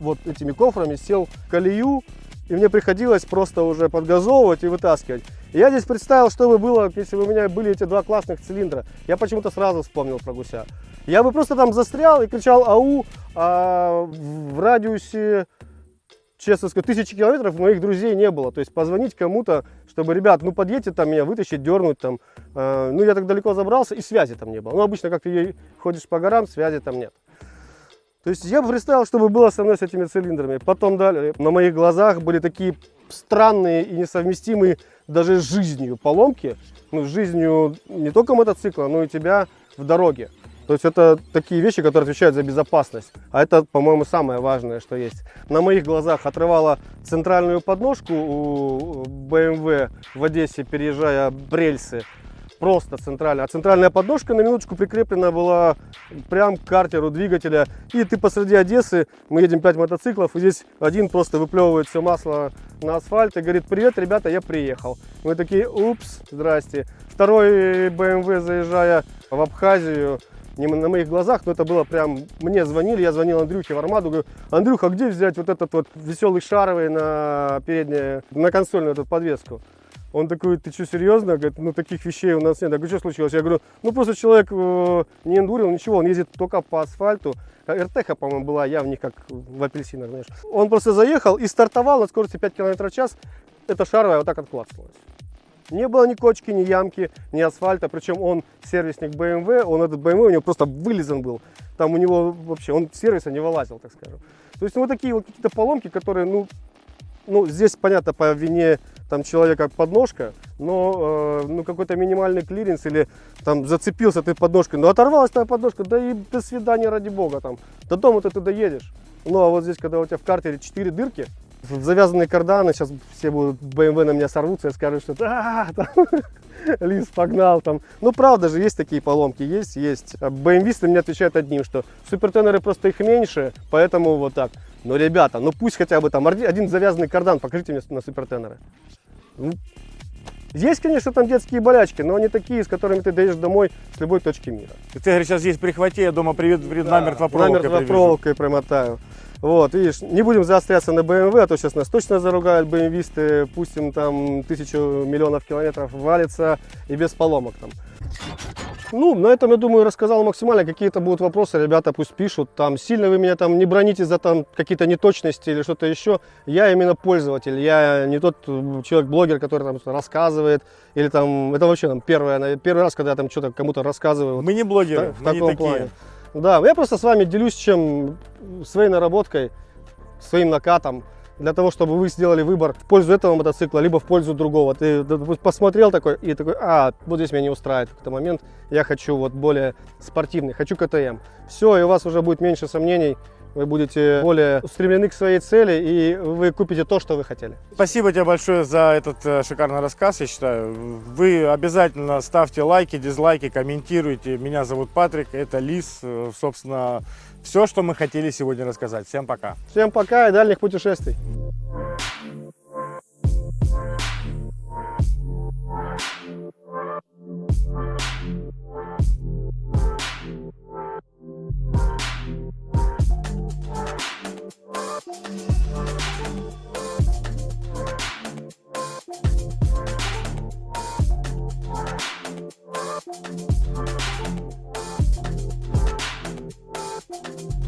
Вот этими кофрами сел в колею, И мне приходилось просто уже подгазовывать и вытаскивать. И я здесь представил, что бы было, если бы у меня были эти два классных цилиндра. Я почему-то сразу вспомнил про гуся. Я бы просто там застрял и кричал ау, а в радиусе честно сказать, тысячи километров моих друзей не было. То есть позвонить кому-то, чтобы, ребят, ну подъедьте там меня вытащить, дернуть там. Э, ну я так далеко забрался и связи там не было. Ну обычно как ты ходишь по горам, связи там нет. То есть я бы представил, чтобы было со мной с этими цилиндрами. Потом далее на моих глазах были такие странные и несовместимые даже с жизнью поломки. Ну, с жизнью не только мотоцикла, но и тебя в дороге. То есть это такие вещи, которые отвечают за безопасность. А это, по-моему, самое важное, что есть. На моих глазах отрывала центральную подножку у BMW в Одессе, переезжая Брельсы. Просто центральная. А центральная подножка на минуточку прикреплена была прям к картеру двигателя. И ты посреди Одессы, мы едем 5 мотоциклов, и здесь один просто выплевывает все масло на асфальт и говорит, привет, ребята, я приехал. Мы такие, упс, здрасте. Второй BMW, заезжая в Абхазию, не на моих глазах, но это было прям, мне звонили, я звонил Андрюхе в Армаду, говорю, Андрюха, где взять вот этот вот веселый шаровый на переднее, на консольную эту подвеску? Он такой, ты что, серьезно? Говорит, ну таких вещей у нас нет. Я говорю, что случилось? Я говорю, ну просто человек э, не эндурил, ничего, он ездит только по асфальту. РТХ, по-моему, была, я в них как в апельсинах, знаешь. Он просто заехал и стартовал на скорости 5 км в час. Эта шаровая вот так отклацнулась. Не было ни кочки, ни ямки, ни асфальта. Причем он сервисник BMW, он этот BMW у него просто вылезан был. Там у него вообще, он сервиса не вылазил, так скажем. То есть ну, вот такие вот какие-то поломки, которые, ну, ну, здесь понятно по вине там человека подножка, но э, ну какой-то минимальный клиренс или там зацепился ты подножкой, ну оторвалась твоя подножка, да и до свидания ради бога там, до дома ты туда едешь. Ну а вот здесь, когда у тебя в картере 4 дырки, завязанные карданы, сейчас все будут BMW на меня сорвутся и скажут, что да, там, Лис погнал там. Ну, правда же, есть такие поломки, есть, есть. BMW мне отвечают одним, что супертенеры просто их меньше, поэтому вот так. Но, ребята, ну пусть хотя бы там один завязанный кардан покажите мне на супертенеры. Ну, есть, конечно, там детские болячки, но они такие, с которыми ты доедешь домой с любой точки мира.
Ты говоришь, сейчас есть прихвати, я дома привет, привет да, намертво проволокой
Намертво проволокой промотаю. Вот, видишь, не будем заостряться на BMW, а то сейчас нас точно заругают BMW, пустим там тысячу миллионов километров, валится и без поломок там. Ну, на этом, я думаю, рассказал максимально. Какие-то будут вопросы, ребята пусть пишут. Там сильно вы меня там не броните за там какие-то неточности или что-то еще. Я именно пользователь, я не тот человек-блогер, который там рассказывает. Или там, это вообще там первое, первый раз, когда я там что-то кому-то рассказываю.
Мы не блогеры,
в,
в
таком
не
плане. Да, я просто с вами делюсь чем своей наработкой, своим накатом, для того, чтобы вы сделали выбор в пользу этого мотоцикла, либо в пользу другого. Ты посмотрел такой и такой, а, вот здесь меня не устраивает какой-то момент, я хочу вот более спортивный, хочу КТМ. Все, и у вас уже будет меньше сомнений, вы будете более устремлены к своей цели и вы купите то, что вы хотели.
Спасибо тебе большое за этот э, шикарный рассказ, я считаю. Вы обязательно ставьте лайки, дизлайки, комментируйте. Меня зовут Патрик, это Лис. Э, собственно, все, что мы хотели сегодня рассказать. Всем пока.
Всем пока и дальних путешествий. Thank you. Thank